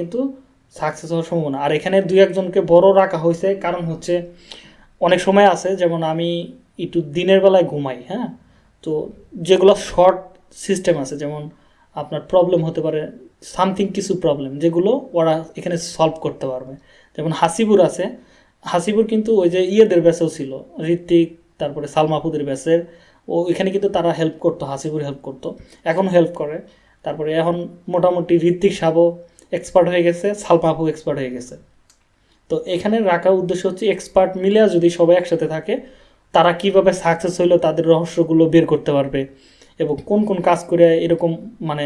কিন্তু সাকসেস হওয়ার সম্ভাবনা। আর এখানে দুই একজনকে বড় রাখা হয়েছে, কারণ হচ্ছে অনেক সময় আছে, যেমন আমি একটু দিনের বেলায় ঘুমাই হ্যাঁ? তো যেগুলো শর্ট সিস্টেম আছে, যেমন আপনার প্রবলেম হতে পারে সামথিং কিছু প্রবলেম যেগুলো ওরা এখানে সলভ করতে পারবে। যেমন হাসিবুর আছে, হাসিবুর কিন্তু ওই যে ইয়েদের ব্যাচেও ছিল ঋত্বিক তারপরে সালমাহুদের ব্যাচের ও এখানে কিন্তু তারা হেল্প করতো, হাসিবুর হেল্প করতো এখন হেল্প করে। তারপরে এখন মোটামুটি ঋত্বিক সাবও এক্সপার্ট হয়ে গেছে সালমাহু এক্সপার্ট হয়ে গেছে। তো এখানে রাখার উদ্দেশ্য হচ্ছে এক্সপার্ট মিলে যদি সবাই একসাথে থাকে, তারা কীভাবে সাকসেস হইল তাদের রহস্যগুলো বের করতে পারবে এবং কোন কোন কাজ করে এরকম মানে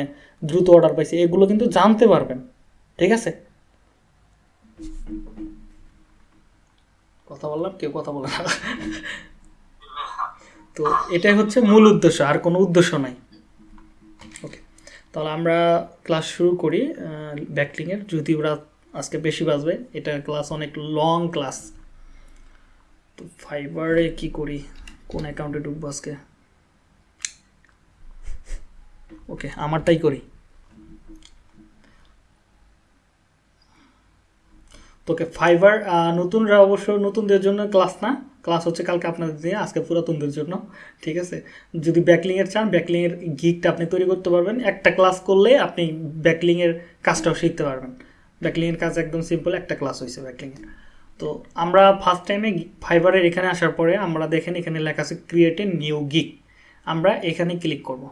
দ্রুত অর্ডার পাইছে, এগুলো কিন্তু জানতে পারবেন। ঠিক আছে? কথা বললাম? কেউ কথা বলে তো এটাই হচ্ছে মূল উদ্দেশ্য, আর কোনো উদ্দেশ্য নাই। তাহলে আমরা ক্লাস শুরু করি ব্যাকলিংয়ের যদি ওরা আজকে বেশি বাজবে, এটা ক্লাস অনেক লং ক্লাস তো ফাইবারে কি করি? কোন অ্যাকাউন্টে ঢুকবো আজকে? ওকে আমারটাই করি। তোকে ফাইবার নতুনরা অবশ্য নতুনদের জন্য ক্লাস না। ক্লাস হচ্ছে কালকে আপনাদের দিয়ে, আজকে পুরাতনদের জন্য, ঠিক আছে? যদি ব্যাকলিংয়ের চান ব্যাকলিংয়ের গিকটা আপনি তৈরি করতে পারবেন। একটা ক্লাস করলে আপনি ব্যাকলিংয়ের কাজটাও শিখতে পারবেন। ব্যাকলিংয়ের কাজ একদম সিম্পল একটা ক্লাস হয়েছে ব্যাকলিংয়ের তো আমরা ফার্স্ট টাইমে ফাইবারের এখানে আসার পরে আমরা দেখেন এখানে লেখা আছে ক্রিয়েট এ নিউ গিক আমরা এখানে ক্লিক করব।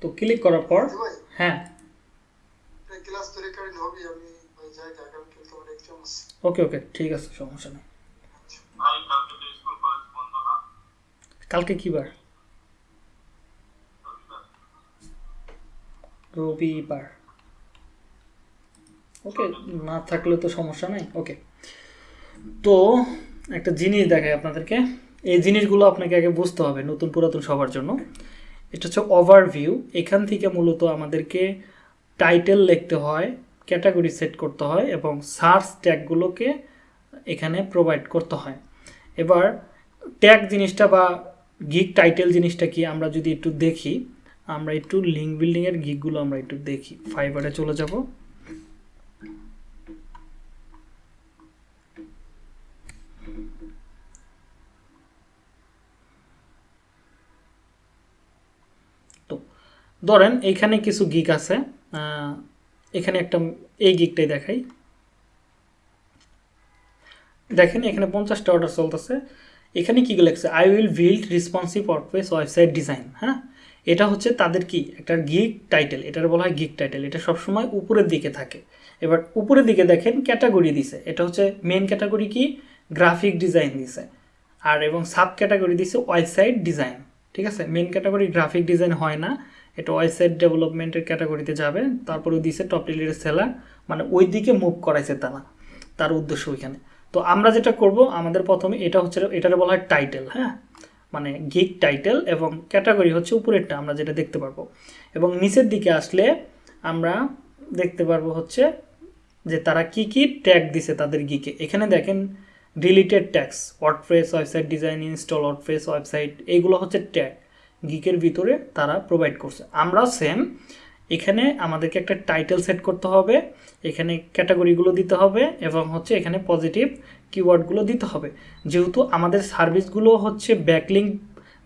তো ক্লিক করার পর হ্যাঁ। ক্লাস তো রেকর্ডিং হবে আমি ওই জায়গায় কারণ কিন্তু আমার এক্সাম আছে। ওকে ওকে ঠিক আছে সমস্যা নেই। ভাই কালকে তো স্কুল কলেজ বন্ধ না? কালকে কি বার? রবিবার। রবিবার। ওকে না থাকলে তো সমস্যা নাই। ওকে তো একটা জিনিস দেখাই আপনাদেরকে। এই জিনিসগুলো আপনাকে আগে বুঝতে হবে নতুন পুরাতন সবার জন্য। এটা হচ্ছে ওভারভিউ এখান থেকে মূলত আমাদেরকে টাইটেল লিখতে হয় ক্যাটাগরি সেট করতে হয় এবং সার্চ ট্যাগগুলোকে এখানে প্রোভাইড করতে হয়। এবার ট্যাগ জিনিসটা বা গিগ টাইটেল জিনিসটা কি আমরা যদি একটু দেখি, আমরা একটু লিঙ্ক বিল্ডিংয়ের গিকগুলো আমরা একটু দেখি। ফাইবারে চলে যাব তো ধরেন, এখানে কিছু গিক আছে এখানে একটা, এই গিকটাই দেখাই। দেখেন, এখানে পঞ্চাশটা অর্ডার চলতেছে। এখানে কি লেখছে? I will build responsive workplace website design হ্যাঁ? এটা হচ্ছে তাদের কি? একটা গিক টাইটেল এটার বলা হয় গিক টাইটেল এটা সবসময় উপরের দিকে থাকে। এবার উপরের দিকে দেখেন ক্যাটাগরি দিছে। এটা হচ্ছে মেন ক্যাটাগরি কি? গ্রাফিক ডিজাইন দিছে। আর এবং সাব ক্যাটাগরি দিছে ওয়েবসাইট ডিজাইন ঠিক আছে? মেন ক্যাটাগরি গ্রাফিক ডিজাইন হয় না। এটা ওয়েবসাইট ডেভেলপমেন্টের ক্যাটাগরিতে যাবে, তারপরে দিছে টপ টিলির সেলার মানে ওই দিকে মুভ করাইছে তারা, তার উদ্দেশ্য ওইখানে। তো আমরা যেটা করব, আমাদের প্রথমে এটা হচ্ছে, এটার বলা হয় টাইটেল হ্যাঁ? মানে গিক টাইটেল এবং ক্যাটাগরি হচ্ছে উপরেরটা, আমরা যেটা দেখতে পারব। এবং নিচের দিকে আসলে আমরা দেখতে পারব হচ্ছে যে তারা কি কি ট্যাগ দিছে তাদের গিকে এখানে দেখেন deleted tags WordPress website design install WordPress website এইগুলো হচ্ছে ট্যাগ গিকের ভিতরে তারা প্রোভাইড করছে। আমরা সেম এখানে আমাদেরকে একটা টাইটেল সেট করতে হবে, এখানে ক্যাটাগরিগুলো দিতে হবে এবং হচ্ছে এখানে পজিটিভ কিওয়ার্ডগুলো দিতে হবে। যেহেতু আমাদের সার্ভিসগুলো হচ্ছে ব্যাকলিং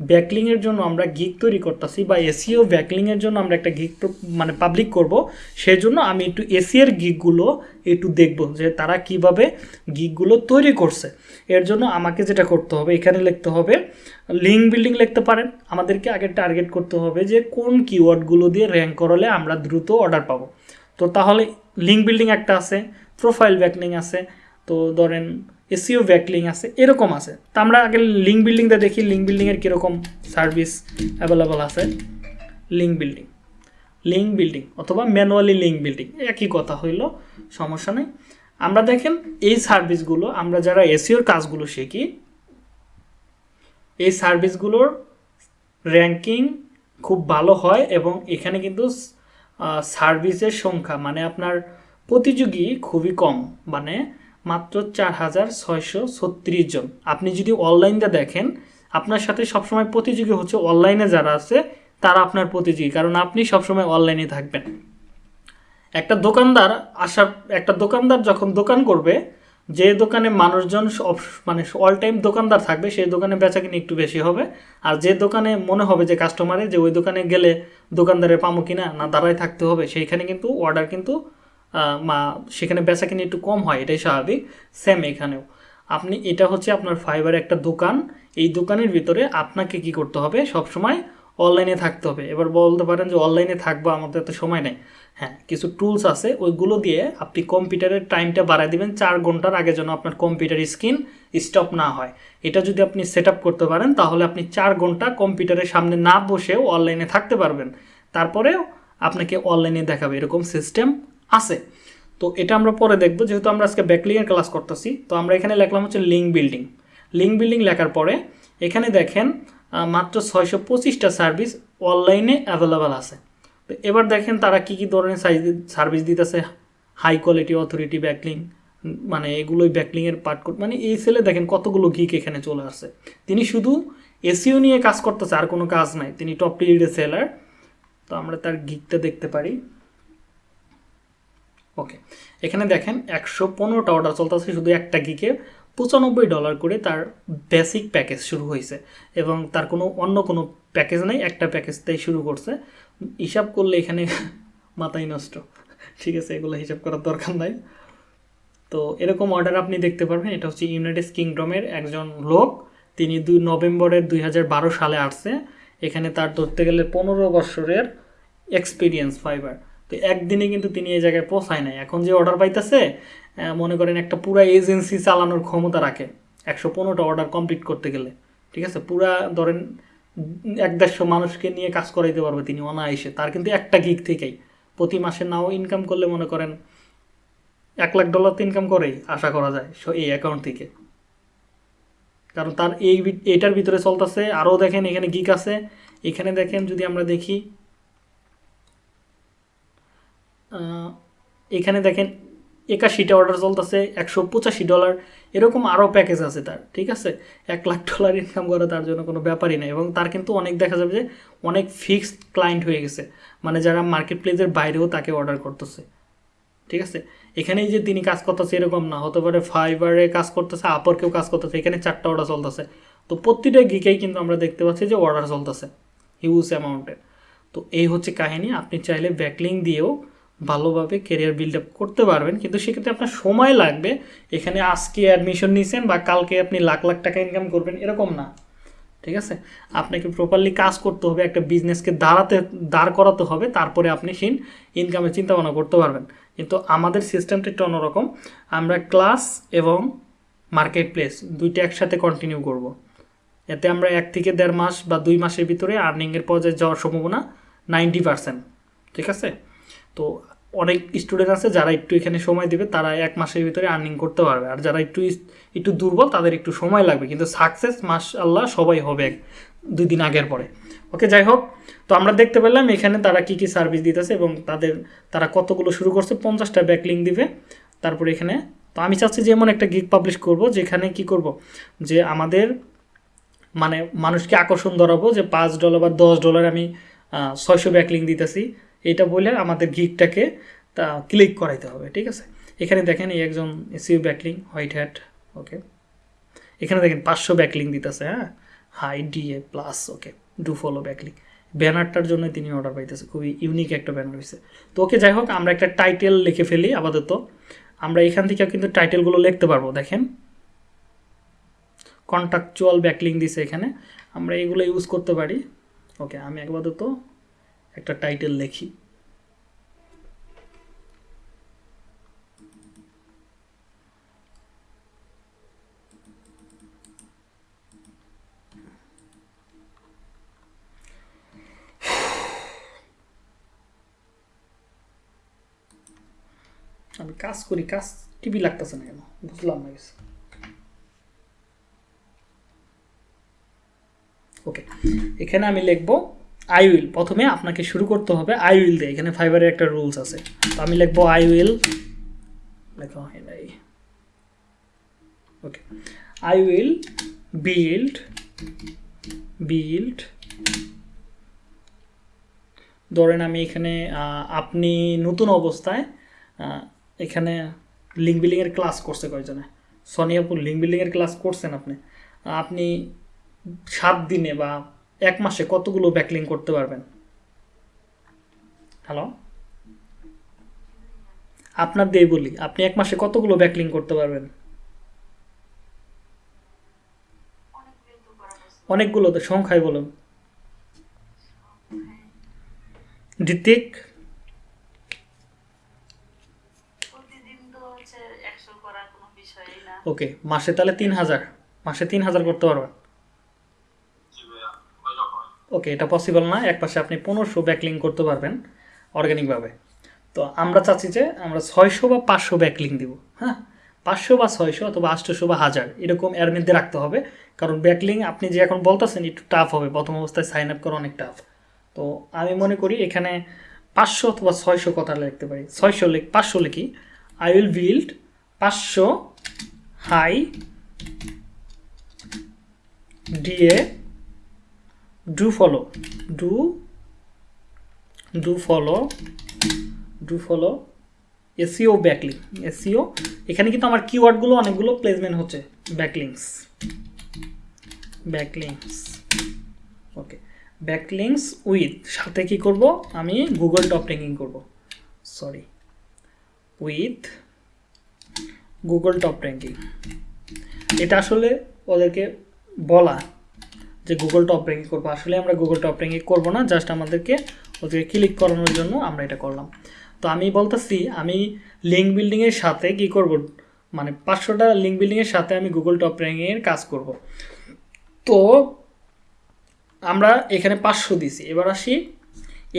ব্যাকলিংয়ের জন্য আমরা গিক তৈরি করতেছি বা এসিও ব্যাকলিংয়ের জন্য আমরা একটা গিক মানে পাবলিক করব। সেই জন্য আমি একটু এসিওর গিকগুলো একটু দেখব যে তারা কীভাবে গিকগুলো তৈরি করছে। এর জন্য আমাকে যেটা করতে হবে, এখানে লিখতে হবে লিঙ্ক বিল্ডিং লিখতে পারেন। আমাদেরকে আগে টার্গেট করতে হবে যে কোন কিওয়ার্ডগুলো দিয়ে র্যাঙ্ক করলে আমরা দ্রুত অর্ডার পাবো। তো তাহলে লিঙ্ক বিল্ডিং একটা আছে প্রোফাইল ব্যাকলিং আছে। তো ধরেন এসিও ব্যাকলিং আছে, এরকম আছে। তো আমরা আগে লিঙ্ক বিল্ডিংটা দেখি লিঙ্ক বিল্ডিংয়ের কীরকম সার্ভিস অ্যাভেলেবল আছে। লিঙ্ক বিল্ডিং লিঙ্ক বিল্ডিং অথবা ম্যানুয়ালি লিঙ্ক বিল্ডিং একই কথা হইল, সমস্যা নেই। আমরা দেখেন এই সার্ভিসগুলো আমরা যারা এসিওর কাজগুলো শিখি, এই সার্ভিসগুলোর র্যাঙ্কিং খুব ভালো হয় এবং এখানে কিন্তু সার্ভিসের সংখ্যা মানে আপনার প্রতিযোগী খুবই কম। মানে মাত্র চার হাজার ছয়শো ছত্রিশ জন। আপনি যদি অনলাইনটা দেখেন, আপনার সাথে সবসময় প্রতিযোগী হচ্ছে অনলাইনে যারা আছে, তারা আপনার প্রতিযোগী, কারণ আপনি সবসময় অনলাইনে থাকবেন। একটা দোকানদার আসার, একটা দোকানদার যখন দোকান করবে, যে দোকানে মানুষজন মানে অল টাইম দোকানদার থাকবে, সেই দোকানে বেচা কিনে একটু বেশি হবে। আর যে দোকানে মনে হবে যে কাস্টমারে যে ওই দোকানে গেলে দোকানদারে পামো কিনা, না দাঁড়ায় থাকতে হবে, সেইখানে কিন্তু অর্ডার কিন্তু সেখানে বেচা কিনে একটু কম হয়, এটাই স্বাভাবিক। সেম এখানেও। আপনি, এটা হচ্ছে আপনার ফাইবার একটা দোকান। এই দোকানের ভিতরে আপনাকে কি করতে হবে? সব সময় অনলাইনে থাকতে হবে। এবার বলতে পারেন যে অনলাইনে থাকব, আমাদের এত সময় নেই। হ্যাঁ কিছু টুলস আছে, ওইগুলো দিয়ে আপনি কম্পিউটারের টাইমটা বাড়ায় দিবেন, চার ঘণ্টার আগে যেন আপনার কম্পিউটার স্ক্রিন স্টপ না হয়। এটা যদি আপনি সেট করতে পারেন, তাহলে আপনি চার ঘণ্টা কম্পিউটারের সামনে না বসেও অনলাইনে থাকতে পারবেন। তারপরেও আপনাকে অনলাইনে দেখাবে। এরকম সিস্টেম আছে। তো এটা আমরা পরে দেখব, যেহেতু আমরা আজকে ব্যাকলিংয়ের ক্লাস করতেছি, তো আমরা এখানে লিখলাম হচ্ছে লিঙ্ক বিল্ডিং লিঙ্ক বিল্ডিং লেখার পরে এখানে দেখেন মাত্র ছয়শো পঁচিশটা সার্ভিস অনলাইনে অ্যাভেলেবেল আছে। তো এবার দেখেন তারা কি কি ধরনের সার্ভিস দিতেছে হাই কোয়ালিটি অথরিটি ব্যাকলিং মানে এগুলোই ব্যাকলিংয়ের পার্ট মানে এই সেলে দেখেন কতগুলো গিক এখানে চলে আসছে। তিনি শুধু এসিও নিয়ে কাজ করতেছে, আর কোনো কাজ নাই। তিনি টপ লিড সেলার তো আমরা তার গিকটা দেখতে পারি। ওকে এখানে দেখেন একশো পনেরোটা অর্ডার চলতেছে, শুধু একটা গিকে পঁচানব্বই ডলার করে তার বেসিক প্যাকেজ শুরু হয়েছে এবং তার কোনো অন্য কোনো প্যাকেজ নেই, একটা প্যাকেজটাই শুরু করছে। হিসাব করলে এখানে মাথায় নষ্ট। ঠিক আছে, এগুলো হিসাব করার দরকার নাই। তো এরকম অর্ডার আপনি দেখতে পারবেন, এটা হচ্ছে ইউনাইটেড কিংডমের একজন লোক। তিনি দুই নভেম্বরের দুই হাজার বারো সালে আসছে। এখানে তার ধরতে গেলে পনেরো বছরের এক্সপিরিয়েন্স ফাইবার তো একদিনে কিন্তু তিনি এই জায়গায় পৌঁছায় নাই। এখন যে অর্ডার পাইতেছে মনে করেন একটা পুরা এজেন্সি চালানোর ক্ষমতা রাখে একশো পনেরোটা অর্ডার কমপ্লিট করতে গেলে। ঠিক আছে? পুরা ধরেন এক দেড়শো মানুষকে নিয়ে কাজ করাইতে পারবে তিনি অনায়াসে। তার কিন্তু একটা গিক থেকেই। প্রতি মাসে নাও ইনকাম করলে মনে করেন এক লাখ ডলার তো ইনকাম করেই, আশা করা যায়, সো, এই অ্যাকাউন্ট থেকে। কারণ তার এই এটার ভিতরে চলতেছে। আরও দেখেন এখানে গিক আছে। এখানে দেখেন যদি আমরা দেখি এখানে দেখেন একাশিটা অর্ডার চলতেছে, একশো পঁচাশি ডলার এরকম আরও প্যাকেজ আছে তার, ঠিক আছে? এক লাখ ডলার ইনকাম করা তার জন্য কোনো ব্যাপারই নেই এবং তার কিন্তু অনেক দেখা যাবে যে অনেক ফিক্সড ক্লায়েন্ট হয়ে গেছে মানে যারা মার্কেট প্লেসের বাইরেও তাকে অর্ডার করতেছে, ঠিক আছে? এখানেই যে তিনি কাজ করতেছে এরকম না, হতে পারে ফাইবারে কাজ করতেছে আপরকেও কাজ করতেছে, এখানে চারটা অর্ডার চলতেছে। তো প্রতিটা গিকেই কিন্তু আমরা দেখতে পাচ্ছি যে অর্ডার চলতেছে হিউজ অ্যামাউন্টের তো এই হচ্ছে কাহিনী, আপনি চাইলে ব্যাকলিং দিয়েও ভালোভাবে কেরিয়ার বিল্ড আপ করতে পারবেন। কিন্তু সেক্ষেত্রে আপনার সময় লাগবে। এখানে আজকে অ্যাডমিশন নিয়েছেন বা কালকে আপনি লাখ লাখ টাকা ইনকাম করবেন, এরকম না। ঠিক আছে? আপনাকে প্রপারলি কাজ করতে হবে, একটা বিজনেসকে দাঁড়াতে, দাঁড় করাতে হবে, তারপরে আপনি সেই ইনকামের চিন্তা ভাবনা করতে পারবেন। কিন্তু আমাদের সিস্টেমটা একটু অন্যরকম। আমরা ক্লাস এবং মার্কেট প্লেস দুইটা একসাথে কন্টিনিউ করব। এতে আমরা এক থেকে দেড় মাস বা দুই মাসের ভিতরে আর্নিংয়ের পর্যায়ে যাওয়ার সম্ভাবনা নাইনটি পার্সেন্ট ঠিক আছে? তো অনেক স্টুডেন্ট আছে যারা একটু এখানে সময় দেবে, তারা এক মাসের ভিতরে আর্নিং করতে পারবে। আর যারা একটু একটু দুর্বল, তাদের একটু সময় লাগবে। কিন্তু সাকসেস মাস আল্লাহ সবাই হবে দুই দিন আগের পরে। ওকে যাই হোক, তো আমরা দেখতে পেলাম এখানে তারা কি কি সার্ভিস দিতেছে এবং তাদের, তারা কতগুলো শুরু করছে, পঞ্চাশটা ব্যাকলিং দিবে। তারপরে এখানে, তো আমি চাচ্ছি যে এমন একটা গিগ পাবলিশ করব, যেখানে কি করব? যে আমাদের মানে মানুষকে আকর্ষণ ধরাবো যে পাঁচ ডলার বা দশ ডলার আমি ছয়শো ব্যাকলিং দিতেছি। এটা বলে আমাদের গিকটাকে তা ক্লিক করাইতে হবে, ঠিক আছে? এখানে দেখেন এই একজন এসিউ ব্যাকলিং হোয়াইট হ্যাট ওকে এখানে দেখেন পাঁচশো ব্যাকলিং দিতেছে হ্যাঁ? High DA plus okay do follow backlink ব্যানারটার জন্য তিনি অর্ডার পাইতেছে, খুবই ইউনিক একটা ব্যানার হয়েছে তো ওকে যাই হোক, আমরা একটা টাইটেল লিখে ফেলি আপাতত। আমরা এখান থেকে কিন্তু টাইটেলগুলো লিখতে পারব, দেখেন। কন্ট্রাকচুয়াল ব্যাকলিং দিছে এখানে। আমরা এগুলো ইউজ করতে পারি। ওকে আমি আপাতত একটা টাইটেল লিখি। আমি কাজ করি, কাজ টিভি লাগতেছে না কেন? বুঝলাম না কিছু। ওকে এখানে আমি লিখব আই উইল প্রথমে আপনাকে শুরু করতে হবে আই উইল দিয়ে। এখানে ফাইবারের একটা রুলস আছে। তো আমি লিখব I will okay I will build build ধরেন আমি এখানে আপনি নতুন অবস্থায় এখানে লিঙ্ক বিল্ডিংয়ের ক্লাস করছে কয়জনে? সোনিয়াপুর লিঙ্ক বিল্ডিংয়ের ক্লাস করছেন আপনি। আপনি সাত দিনে বা এক মাসে কতগুলো ব্যাকলিং করতে পারবেন? হ্যালো আপনার দিয়ে বলি আপনি এক মাসে কতগুলো ব্যাকলিং করতে পারবেন? অনেকগুলো তো সংখ্যায় বলুন। ঋতিক ওকে মাসে তাহলে তিন হাজার। মাসে তিন হাজার করতে পারবেন জি ভাইয়া ওই রকম ওকে, এটা পসিবল না। এক পাশে আপনি পনেরোশো ব্যাকলিং করতে পারবেন অর্গ্যানিকভাবে তো আমরা চাচ্ছি যে আমরা ছয়শো বা পাঁচশো ব্যাকলিং দিব হ্যাঁ? পাঁচশো বা ছয়শো অথবা আটশোশো বা হাজার, এরকম এর মধ্যে রাখতে হবে। কারণ ব্যাকলিং আপনি যে এখন বলতেছেন, একটু টাফ হবে। প্রথম অবস্থায় সাইন আপ করা অনেক টাফ তো আমি মনে করি এখানে পাঁচশো অথবা ছয়শো কথা লিখতে পারি। ছয়শো লিখ, পাঁচশো লিখি। আই উইল বিল্ড পাঁচশো high DA do follow. Do do follow do follow SEO backlink SEO এখানে কিন্তু আমার কিওয়ার্ডগুলো অনেকগুলো প্লেসমেন্ট হচ্ছে backlinks backlinks okay backlinks with সাথে কি করব? আমি গুগল টপ র্যাঙ্কিং করব sorry with Google top ranking এটা আসলে ওদেরকে বলা যে গুগল টপ র্যাঙ্কিং করব। আসলে আমরা গুগল টপ র্যাঙ্কিং করব না জাস্ট আমাদেরকে ওদেরকে ক্লিক করানোর জন্য আমরা এটা করলাম। তো আমি বলতেছি, আমি লিঙ্ক বিল্ডিংয়ের সাথে কি করব? মানে পাঁচশোটা লিঙ্ক বিল্ডিংয়ের সাথে আমি গুগল টপ র্যাঙ্কিংয়ের কাজ করব। তো আমরা এখানে পাঁচশো দিছি। এবার আসি,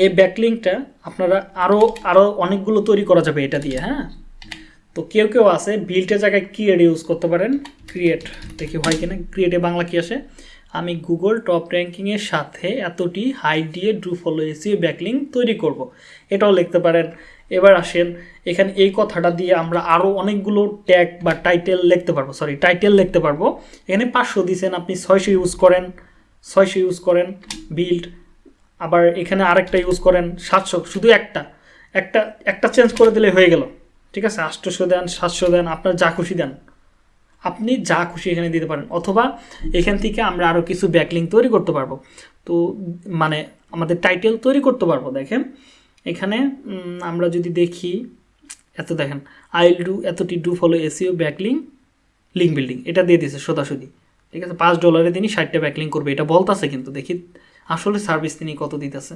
এই ব্যাকলিংটা আপনারা আরও আরও অনেকগুলো তৈরি করা যাবে এটা দিয়ে হ্যাঁ? তো কেউ কেউ আছে বিল্টের জায়গায় ক্রিয়েট ইউজ করতে পারেন। ক্রিয়েট দেখি হয় কিনা ক্রিয়েটে বাংলা কি আসে? আমি গুগল টপ র্যাঙ্কিংয়ের সাথে এতটি হাইট দিয়ে ড্রু ফলো এসিও ব্যাকলিং তৈরি করব। এটাও লিখতে পারেন। এবার আসেন, এখানে এই কথাটা দিয়ে আমরা আরও অনেকগুলো ট্যাগ বা টাইটেল লিখতে পারব। সরি টাইটেল লিখতে পারব। এখানে পাঁচশো দিয়েছেন আপনি ছয়শো ইউজ করেন, ছয়শো ইউজ করেন বিল্ড আবার এখানে আরেকটা ইউজ করেন, সাতশো, শুধু একটা। একটা একটা চেঞ্জ করে দিলে হয়ে গেল। ঠিক আছে? আটশোশো দেন, সাতশো দেন, আপনার যা খুশি দেন। আপনি যা খুশি এখানে দিতে পারেন, অথবা এখান থেকে আমরা আরও কিছু ব্যাকলিং তৈরি করতে পারব। তো মানে আমাদের টাইটেল তৈরি করতে পারব, দেখেন। এখানে আমরা যদি দেখি, এত দেখেন আই উইল ডু এতটি do follow SEO backlink link building এটা দিয়ে দিয়েছে সোদাসুদি ঠিক আছে, পাঁচ ডলারে তিনি ষাটটা ব্যাকলিং করবে, এটা বলতেছে কিন্তু, দেখি আসলে সার্ভিস তিনি কত দিতেছে।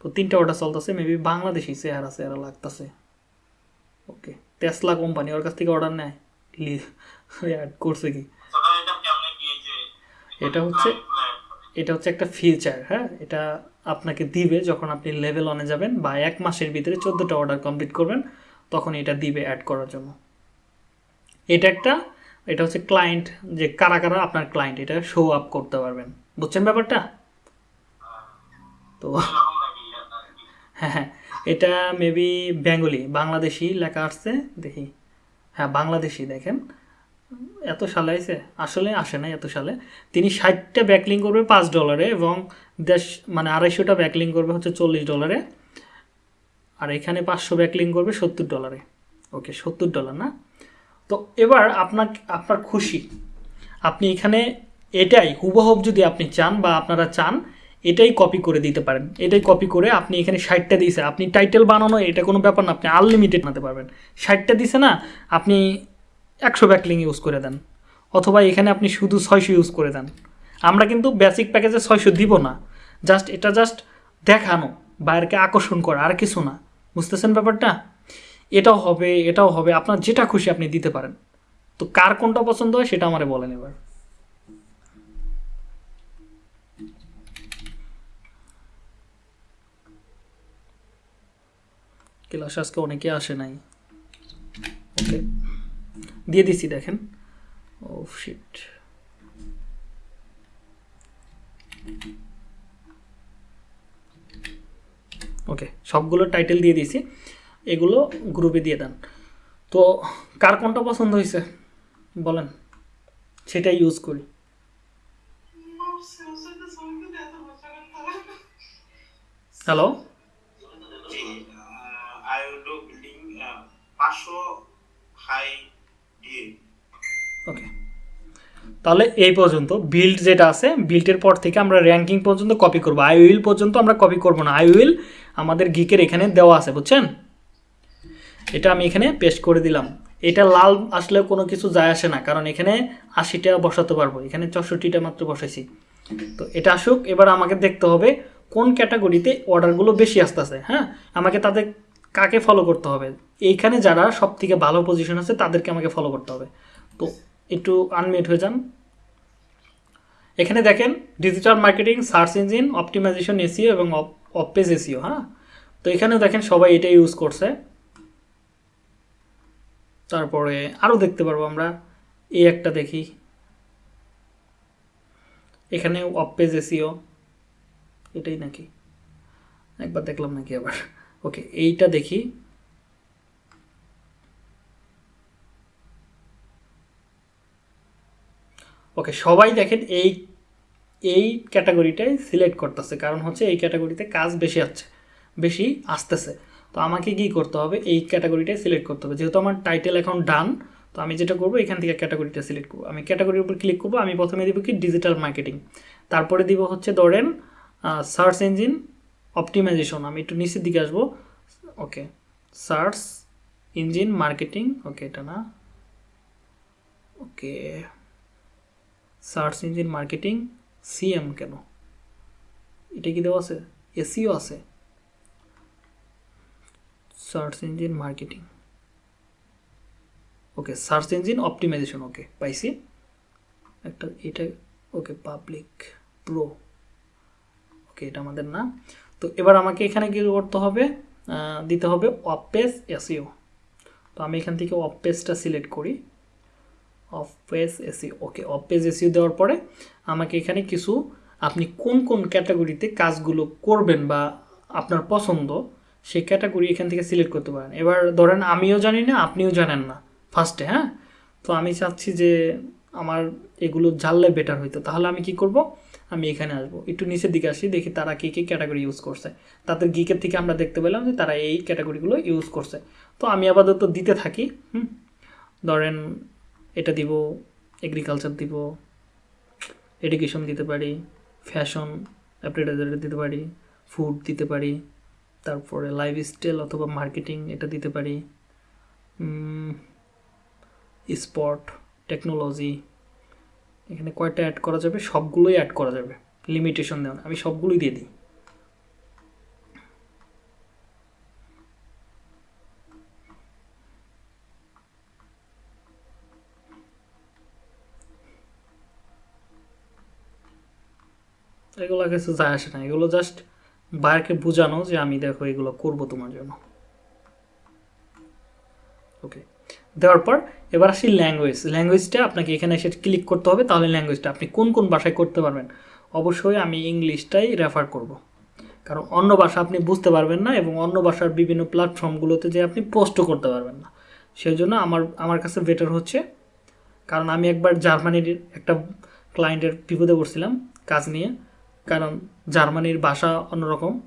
তো, তিনটা অর্ডার চলতেছে মেবি বাংলাদেশি চেহারা চেহারা লাগতেছে। ওকে টেসলা কোম্পানি ওর কাছ থেকে অর্ডার নেয়। অ্যাড করছে কি? এটা হচ্ছে এটা হচ্ছে একটা ফিচার হ্যাঁ? এটা আপনাকে দিবে যখন আপনি লেভেল অনে যাবেন বা এক মাসের ভিতরে চোদ্দোটা অর্ডার কমপ্লিট করবেন তখন এটা দিবে অ্যাড করার জন্য। এটা একটা এটা হচ্ছে ক্লায়েন্ট যে কারা কারা আপনার ক্লায়েন্ট এটা শো আপ করতে পারবেন। বুঝছেন ব্যাপারটা? তো হ্যাঁ হ্যাঁ। এটা মেবি বেঙ্গলি বাংলাদেশি লেখা আসছে দেখি। হ্যাঁ বাংলাদেশি দেখেন। এত সালে আইছে? আসলে আসে না এত সালে। তিনি ষাটটা ব্যাকলিং করবে পাঁচ ডলারে এবং দেশ মানে আড়াইশোটা ব্যাকলিং করবে হচ্ছে চল্লিশ ডলারে আর এখানে পাঁচশো ব্যাকলিং করবে সত্তর ডলারে ওকে সত্তর ডলার না? তো এবার আপনার আপনার খুশি। আপনি এখানে এটাই হুবহুব যদি আপনি চান বা আপনারা চান, এটাই কপি করে দিতে পারেন। এটাই কপি করে আপনি এখানে ষাটটা দিয়েছে। আপনি টাইটেল বানানো, এটা কোনো ব্যাপার না। আপনি আনলিমিটেড বানাতে পারবেন। ষাটটা দিছে না, আপনি একশো ব্যাকলিং ইউজ করে দেন। অথবা এখানে আপনি শুধু ছয়শো ইউজ করে দেন। আমরা কিন্তু বেসিক প্যাকেজে ছয়শো দিব না। জাস্ট এটা জাস্ট দেখানো, বাইরকে আকর্ষণ করা, আর কিছু না। বুঝতেছেন ব্যাপারটা? এটাও হবে এটাও হবে, আপনার যেটা খুশি আপনি দিতে পারেন। তো কার কোনটা পছন্দ হয় সেটা আমারে বলেন এবার। ক্লাস আজকে অনেকে আসে নাই। ওকে দিয়ে দিছি দেখেন। ও শিট ওকে সবগুলো টাইটেল দিয়ে দিয়েছি এগুলো গ্রুপে দিয়ে দেন। তো কার কোনটা পছন্দ হয়েছে? বলেন। সেটা ইউজ করি। Hello will do building uh, পাঁচশো হাই ডিএ ওকে তাহলে এই পর্যন্ত বিল্ড যেটা আছে বিল্ডের পর থেকে আমরা র্যাঙ্কিং পর্যন্ত কপি করব। আই উইল পর্যন্ত আমরা কপি করব না। আই উইল আমাদের গিকের এখানে দেওয়া আছে, বুঝছেন? এটা আমি এখানে পেস্ট করে দিলাম। এটা লাল আসলে কোনো কিছু যায় আসে না, কারণ এখানে আশিটা বসাতে পারব। এখানে চৌষট্টিটা মাত্র বসাইছি। তো এটা আসুক, এবার আমাকে দেখতে হবে কোন ক্যাটাগরিতে অর্ডারগুলো বেশি আসতেছে হ্যাঁ? আমাকে তাদের কাকে ফলো করতে হবে? এইখানে যারা সব থেকে ভালো পজিশন আছে তাদেরকে আমাকে ফলো করতে হবে। তো একটু আনমিউট হয়ে যান। এখানে দেখেন digital marketing search engine optimization SEO এবং অপেজ এসিও হ্যাঁ? তো এখানেও দেখেন সবাই এটা ইউজ করছে। তারপরে আরও দেখতে পারব আমরা। এই একটা দেখি। এখানে অপেজ এসিও এটাই নাকি? একবার দেখলাম নাকি আবার? ওকে এইটা দেখি। ওকে সবাই দেখেন এই এই ক্যাটাগরিটাই সিলেক্ট করতেছে। কারণ হচ্ছে এই ক্যাটাগরিতে কাজ বেশি আসছে বেশি আসতেছে। তো আমাকে কি করতে হবে? এই ক্যাটাগরিটাই সিলেক্ট করতে হবে। যেহেতু আমার টাইটেল এখন ডান তো আমি যেটা করব, এখান থেকে ক্যাটাগরিটা সিলেক্ট করব। আমি ক্যাটাগরির উপর ক্লিক করব, আমি প্রথমে দিব কি ডিজিটাল মার্কেটিং তারপরে দিব হচ্ছে ধরেন সার্চ ইঞ্জিন অপটিমাইজেশন আমি একটু নিচের দিকে আসব। Okay search engine marketing okay এটা না। Okay search engine marketing, SEM কেন? এটা কি দেওয়া আছে? এসিও আছে। Search engine marketing. Okay, search engine optimization, okay, পাইছি। একটা, এটা, ওকে, পাবলিক প্রো। ওকে, এটা আমাদের না। তো এবার আমাকে এখানে কি করতে হবে? দিতে হবে অপেস এসিও। তো আমি এখান থেকে অপেসটা সিলেক্ট করি। Off page SEO okay off page SEO দেওয়ার পরে আমাকে এখানে কিছু, আপনি কোন কোন ক্যাটাগরিতে কাজগুলো করবেন বা আপনার পছন্দ, সেই ক্যাটাগরি এখান থেকে সিলেক্ট করতে পারেন। এবার ধরেন আমিও জানি না, আপনিও জানেন না ফার্স্টে হ্যাঁ? তো আমি চাচ্ছি যে আমার এগুলো জানলে বেটার হইতো। তাহলে আমি কি করব? আমি এখানে আসব। একটু নিচের দিকে আসি, দেখি তারা কী কী ক্যাটাগরি ইউজ করছে। তাদের গিকের থেকে আমরা দেখতে পেলাম যে তারা এই ক্যাটাগরিগুলো ইউজ করছে। তো আমি আপাতত দিতে থাকি, হুম? ধরেন এটা দিব এগ্রিকালচার দিব এডুকেশন দিতে পারি ফ্যাশন অ্যাপ্রেটাইজার দিতে পারি ফুড দিতে পারি, তারপরে লাইফস্টাইল অথবা মার্কেটিং এটা দিতে পারি স্পট টেকনোলজি এখানে কয়টা অ্যাড করা যাবে? সবগুলোই অ্যাড করা যাবে। লিমিটেশন দেওয়া আমি সবগুলোই দিয়ে দিই। এগুলো কিছু যায় আসে না। এগুলো জাস্ট বাইরকে বোঝানো যে আমি দেখো এগুলো করব তোমার জন্য। ওকে দেওয়ার পর এবার আসি ল্যাঙ্গুয়েজ ল্যাঙ্গুয়েজটা আপনাকে এখানে এসে ক্লিক করতে হবে, তাহলে ল্যাঙ্গুয়েজটা আপনি কোন কোন ভাষায় করতে পারবেন? অবশ্যই আমি ইংলিশটাই রেফার করব। কারণ অন্য ভাষা আপনি বুঝতে পারবেন না এবং অন্য ভাষার বিভিন্ন প্ল্যাটফর্মগুলোতে যে আপনি পোস্টও করতে পারবেন না। সেই জন্য আমার আমার কাছে বেটার হচ্ছে। কারণ আমি একবার জার্মানির একটা ক্লায়েন্টের বিপদে পড়ছিলাম কাজ নিয়ে। কারণ জার্মানির ভাষা অন্যরকম,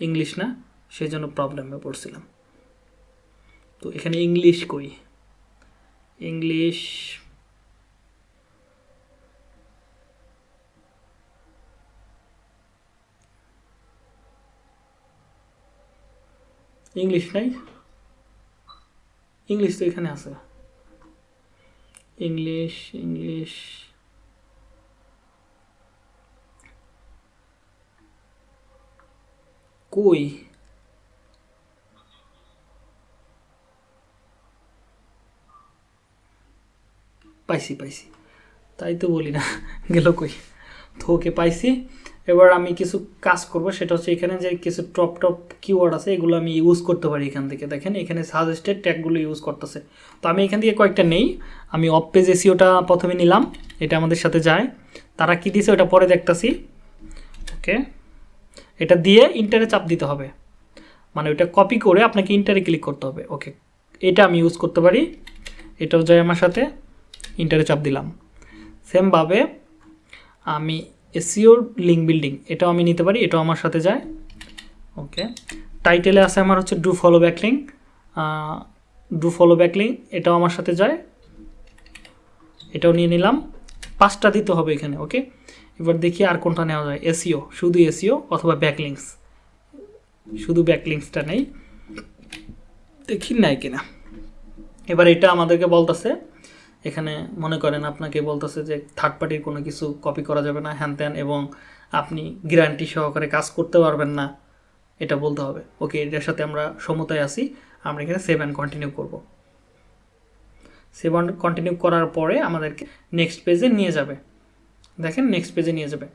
ইংলিশ না সেই জন্য প্রবলেমে পড়ছিলাম। তো এখানে ইংলিশ কই? ইংলিশ ইংলিশ নাই? ইংলিশ তো এখানে আছে। ইংলিশ ইংলিশ কই? পাইছি পাইছি। তাই তো বলি না, গেল কই? তো ওকে পাইছি। এবার আমি কিছু কাজ করব, সেটা হচ্ছে এখানে যে কিছু টপ টপ কিওয়ার্ড আছে, এগুলো আমি ইউজ করতে পারি এখান থেকে। দেখেন, এখানে সাজেস্টেড ট্যাগগুলো ইউজ করতেছে। তো আমি এখান থেকে কয়েকটা নেই। আমি অফ পেজ এসিওটা প্রথমে নিলাম, এটা আমাদের সাথে যায়। তারা কি দিছে, ওটা পরে দেখতাছি। ওকে। এটা দিয়ে ইন্টারে চাপ দিতে হবে। মানে ওইটা কপি করে আপনাকে ইন্টারে ক্লিক করতে হবে। ওকে এটা আমি ইউজ করতে পারি। এটাও যায় আমার সাথে ইন্টারে চাপ দিলাম। সেমভাবে আমি এসিওর লিঙ্ক বিল্ডিং এটাও আমি নিতে পারি, এটাও আমার সাথে যায়। ওকে টাইটেলে আছে আমার হচ্ছে do follow back link do follow backlink এটাও আমার সাথে যায়। এটাও নিয়ে নিলাম। পাঁচটা দিতে হবে এখানে ওকে এবার দেখি আর কোনটা নেওয়া যায়। এসিও শুধু এসিও অথবা ব্যাকলিংস শুধু ব্যাকলিংসটা নেই। দেখি নাই কিনা। এবার এটা আমাদেরকে বলতেছে, এখানে মনে করেন আপনাকে বলতেছে যে থার্ড পার্টির কোনো কিছু কপি করা যাবে না, হ্যান ত্যান, এবং আপনি গ্যারান্টি সহকারে কাজ করতে পারবেন না। এটা বলতে হবে। ওকে, এটার সাথে আমরা সমতায় আছি। আমরা এখানে সেভ অ্যান্ড কন্টিনিউ করব। সেভ অ্যান্ড কন্টিনিউ করার পরে আমাদেরকে নেক্সট পেজে নিয়ে যাবে। দেখেন নেক্সট পেজে নিয়ে যাবে।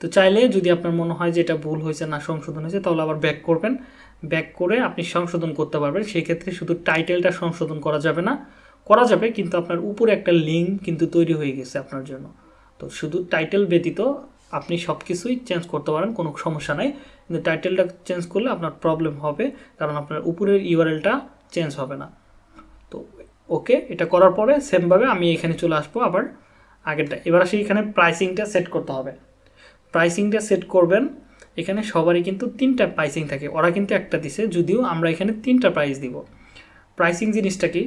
তো চাইলে যদি আপনার মনে হয় যে এটা ভুল হয়েছে, না সংশোধন হয়েছে, তাহলে আবার ব্যাক করবেন। ব্যাক করে আপনি সংশোধন করতে পারবেন। সেই ক্ষেত্রে শুধু টাইটেলটা সংশোধন করা যাবে না। করা যাবে, কিন্তু আপনার উপরে একটা লিঙ্ক কিন্তু তৈরি হয়ে গেছে আপনার জন্য। তো শুধু টাইটেল ব্যতীত আপনি সব কিছুই চেঞ্জ করতে পারেন, কোনো সমস্যা নাই। কিন্তু টাইটেলটা চেঞ্জ করলে আপনার প্রবলেম হবে, কারণ আপনার উপরের ইউআরএলটা চেঞ্জ হবে না। তো ওকে এটা করার পরে সেমভাবে আমি এখানে চলে আসব আবার। আগেরটা। এবার আসি এখানে প্রাইসিংটা সেট করতে হবে। প্রাইসিংটা সেট করবেন, এখানে সবারই কিন্তু তিনটা প্রাইসিং থাকে। ওরা কিন্তু একটা দিছে, যদিও আমরা এখানে তিনটা প্রাইস দিব। প্রাইসিং জিনিসটা কি?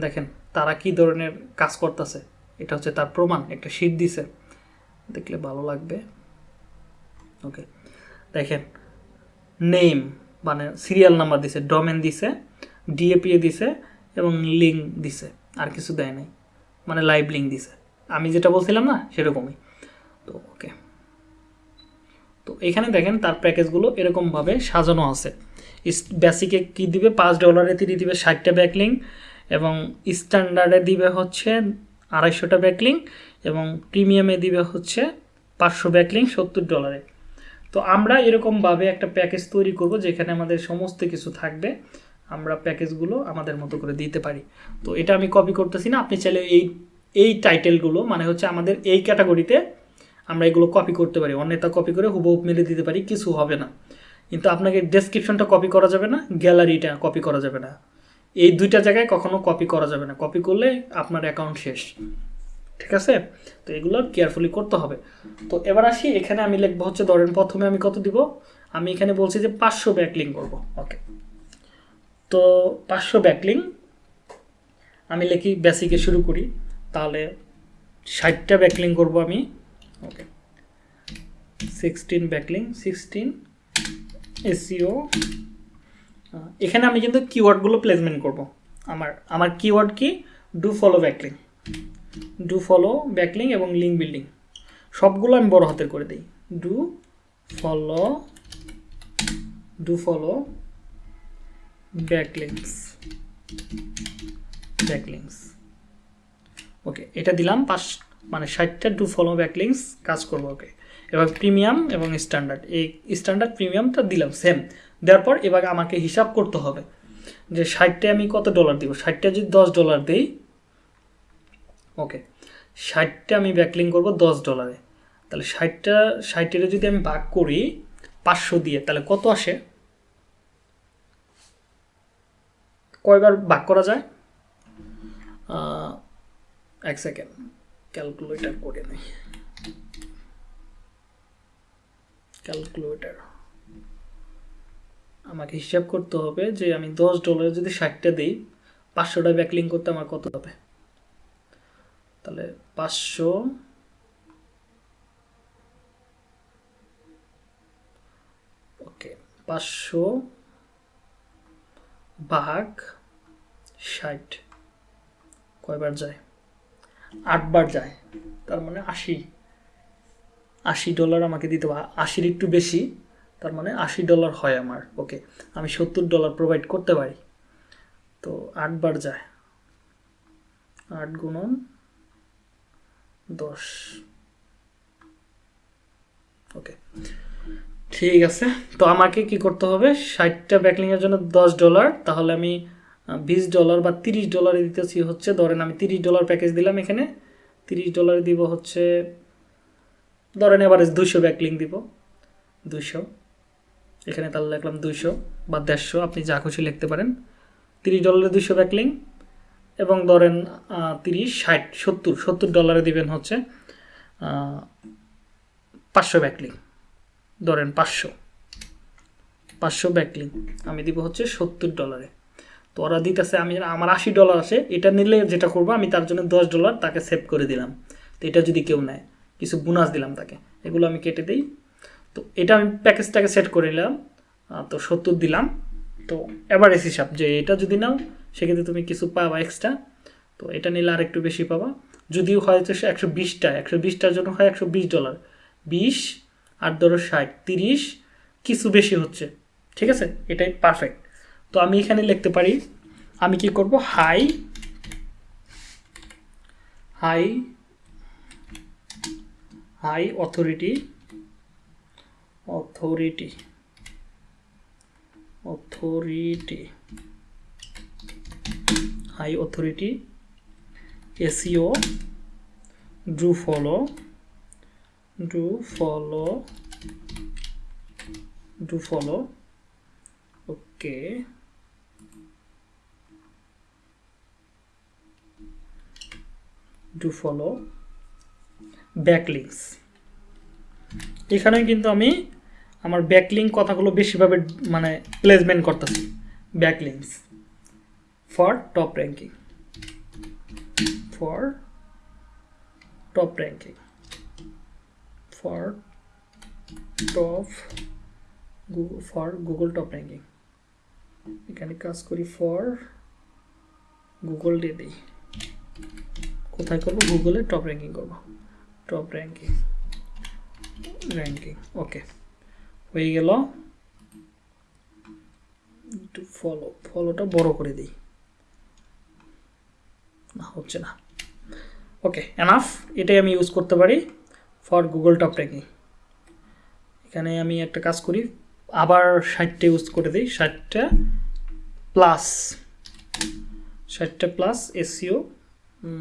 দেখেন, তারা কি ধরনের কাজ করতেছে? এটা হচ্ছে তার প্রমাণ, একটা শিট দিছে। দেখলে ভালো লাগবে। ওকে দেখেন নেম মানে সিরিয়াল নাম্বার দিছে ডোমেন দিছে ডিএপিএ দিছে, এবং লিঙ্ক দিছে। আর কিছু দেয় নাই। মানে লাইভ লিঙ্ক দিছে। আমি যেটা বলছিলাম না, সেরকমই। তো ওকে তো এখানে দেখেন, তার প্যাকেজগুলো এরকমভাবে সাজানো আছে। বেসিকে কী দিবে? পাঁচ ডলারে তিনি দিবে ষাটটা ব্যাকলিং এবং স্ট্যান্ডার্ডে দিবে হচ্ছে আড়াইশোটা ব্যাকলিং এবং প্রিমিয়ামে দিবে হচ্ছে পাঁচশো ব্যাকলিং সত্তর ডলারে তো আমরা এরকমভাবে একটা প্যাকেজ তৈরি করব যেখানে আমাদের সমস্ত কিছু থাকবে। আমরা প্যাকেজগুলো আমাদের মতো করে দিতে পারি। তো এটা আমি কপি করতেছি না, আপনি চাইলে এই এই টাইটেলগুলো মানে হচ্ছে আমাদের এই ক্যাটাগরিতে আমরা এগুলো কপি করতে পারি। অন্যটা কপি করে হুবহুব মেলে দিতে পারি, কিছু হবে না। কিন্তু আপনাকে ডেসক্রিপশনটা কপি করা যাবে না গ্যালারিটা কপি করা যাবে না। এই দুইটা জায়গায় কখনো কপি করা যাবে না। কপি করলে আপনার অ্যাকাউন্ট শেষ। ঠিক আছে? তো এগুলো কেয়ারফুলি করতে হবে। তো এবার আসি, এখানে আমি লিখব হচ্ছে, ধরেন প্রথমে আমি কত দিব? আমি এখানে বলছি যে পাঁচশো ব্যাকলিং করব। ওকে তো পাঁচশো ব্যাকলিং। আমি লিখি বেসিকে শুরু করি, তাহলে ষাটটা ব্যাকলিং করব আমি। Okay sixteen backlink sixteen SEO এখানে আমি কিন্তু কিওয়ার্ডগুলো প্লেসমেন্ট করব। আমার আমার কিওয়ার্ড কি? Do follow backlink do follow backlink এবং লিঙ্ক বিল্ডিং সবগুলো আমি বড় হাতের করে দিই। Do follow do follow backlinks backlinks okay এটা দিলাম, পাঁচ মানে ষাটটা ডু ফলো ব্যাকলিংস কাজ করব ওকে এবার প্রিমিয়াম এবং স্ট্যান্ডার্ড এই স্ট্যান্ডার্ড প্রিমিয়ামটা দিলাম সেম দেওয়ার পর এবার আমাকে হিসাব করতে হবে যে ষাটটা আমি কত ডলার দিব? ষাটটা যদি দশ ডলার দিই ওকে ষাটটা আমি ব্যাকলিং করব দশ ডলারে তাহলে ষাটটা, ষাটের যদি আমি ভাগ করি পাঁচশো দিয়ে, তাহলে কত আসে? কয়বার ভাগ করা যায়? এক সেকেন্ড ক্যালকুলেটার করে নেই। ক্যালকুলেটার আমাকে হিসাব করতে হবে যে আমি দশ ডলার যদি ষাটটা দিই, পাঁচশোটা ব্যাকলিং করতে আমার কত হবে? তাহলে পাঁচশো ওকে পাঁচশো ভাগ ষাট। কয়বার যায়? আটবার যায়। তার মানে আশি। আশি ডলার আমাকে দিতে হবে। আশির একটু বেশি, তার মানে আশি ডলার হয় আমার। ওকে আমি সত্তর ডলার প্রোভাইড করতে পারি। তো আটবার যায়। আট গুণন দশ। ওকে ঠিক আছে। তো আমাকে কি করতে হবে? ষাটটা ব্যাকলিংয়ের জন্য দশ ডলার তাহলে আমি বিশ ডলার বা তিরিশ ডলারে দিতেছি হচ্ছে, ধরেন আমি তিরিশ ডলার প্যাকেজ দিলাম এখানে, তিরিশ ডলারে দিব হচ্ছে, ধরেন এভারেজ দুইশো ব্যাকলিং দিব, দুইশো। এখানে তাহলে লিখলাম দুশো বা দেড়শো, আপনি যা খুশি লিখতে পারেন। তিরিশ ডলারে দুইশো ব্যাকলিং এবং ধরেন তিরিশ, ষাট, সত্তর সত্তর ডলারে দিবেন হচ্ছে পাঁচশো ব্যাকলিং ধরেন পাঁচশো পাঁচশো ব্যাকলিং আমি দিব হচ্ছে সত্তর ডলারে তো ওরা দিতেছে, আমি আমার আশি ডলার আসে, এটা নিলে যেটা করব, আমি তার জন্য দশ ডলার তাকে সেভ করে দিলাম। তো এটা যদি কেউ নেয়, কিছু বোনাস দিলাম তাকে, এগুলো আমি কেটে দিই। তো এটা আমি প্যাকেজটাকে সেট করে নিলাম তো সত্তর দিলাম। তো অ্যাভারেজ হিসাব যে এটা যদি নাও, সেক্ষেত্রে তুমি কিছু পাবা এক্সট্রা তো এটা নিলে আর একটু বেশি পাবা। যদিও হয়তো একশো বিশটা, একশো বিশটার জন্য হয় একশো বিশ ডলার বিশ আর ধরো ষাট, তিরিশ, কিছু বেশি হচ্ছে, ঠিক আছে? এটাই পারফেক্ট তো আমি এখানে লিখতে পারি, আমি কি করব? High high high authority authority authority high authority SEO do follow do follow do follow okay do follow backlinks এখানে কিন্তু আমি আমার ব্যাকলিং কথাগুলো বেশিভাবে মানে প্লেসমেন্ট করতেছি। Backlinks for top ranking for top ranking for top for Google top ranking এখানে কাজ করি ফর গুগল দিয়ে দিই কোথায় করব? গুগলে টপ র্যাঙ্কিং করব। টপ র্যাঙ্কিং র্যাঙ্কিং ওকে হয়ে গেল। একটু ফলো ফলোটা বড় করে দিই। না, হচ্ছে না। ওকে এনাফ এটাই আমি ইউজ করতে পারি ফর গুগল টপ র্যাঙ্কিং এখানে আমি একটা কাজ করি, আবার ষাটটা ইউজ করে দিই, ষাটটা প্লাস ষাটটা প্লাস এসিও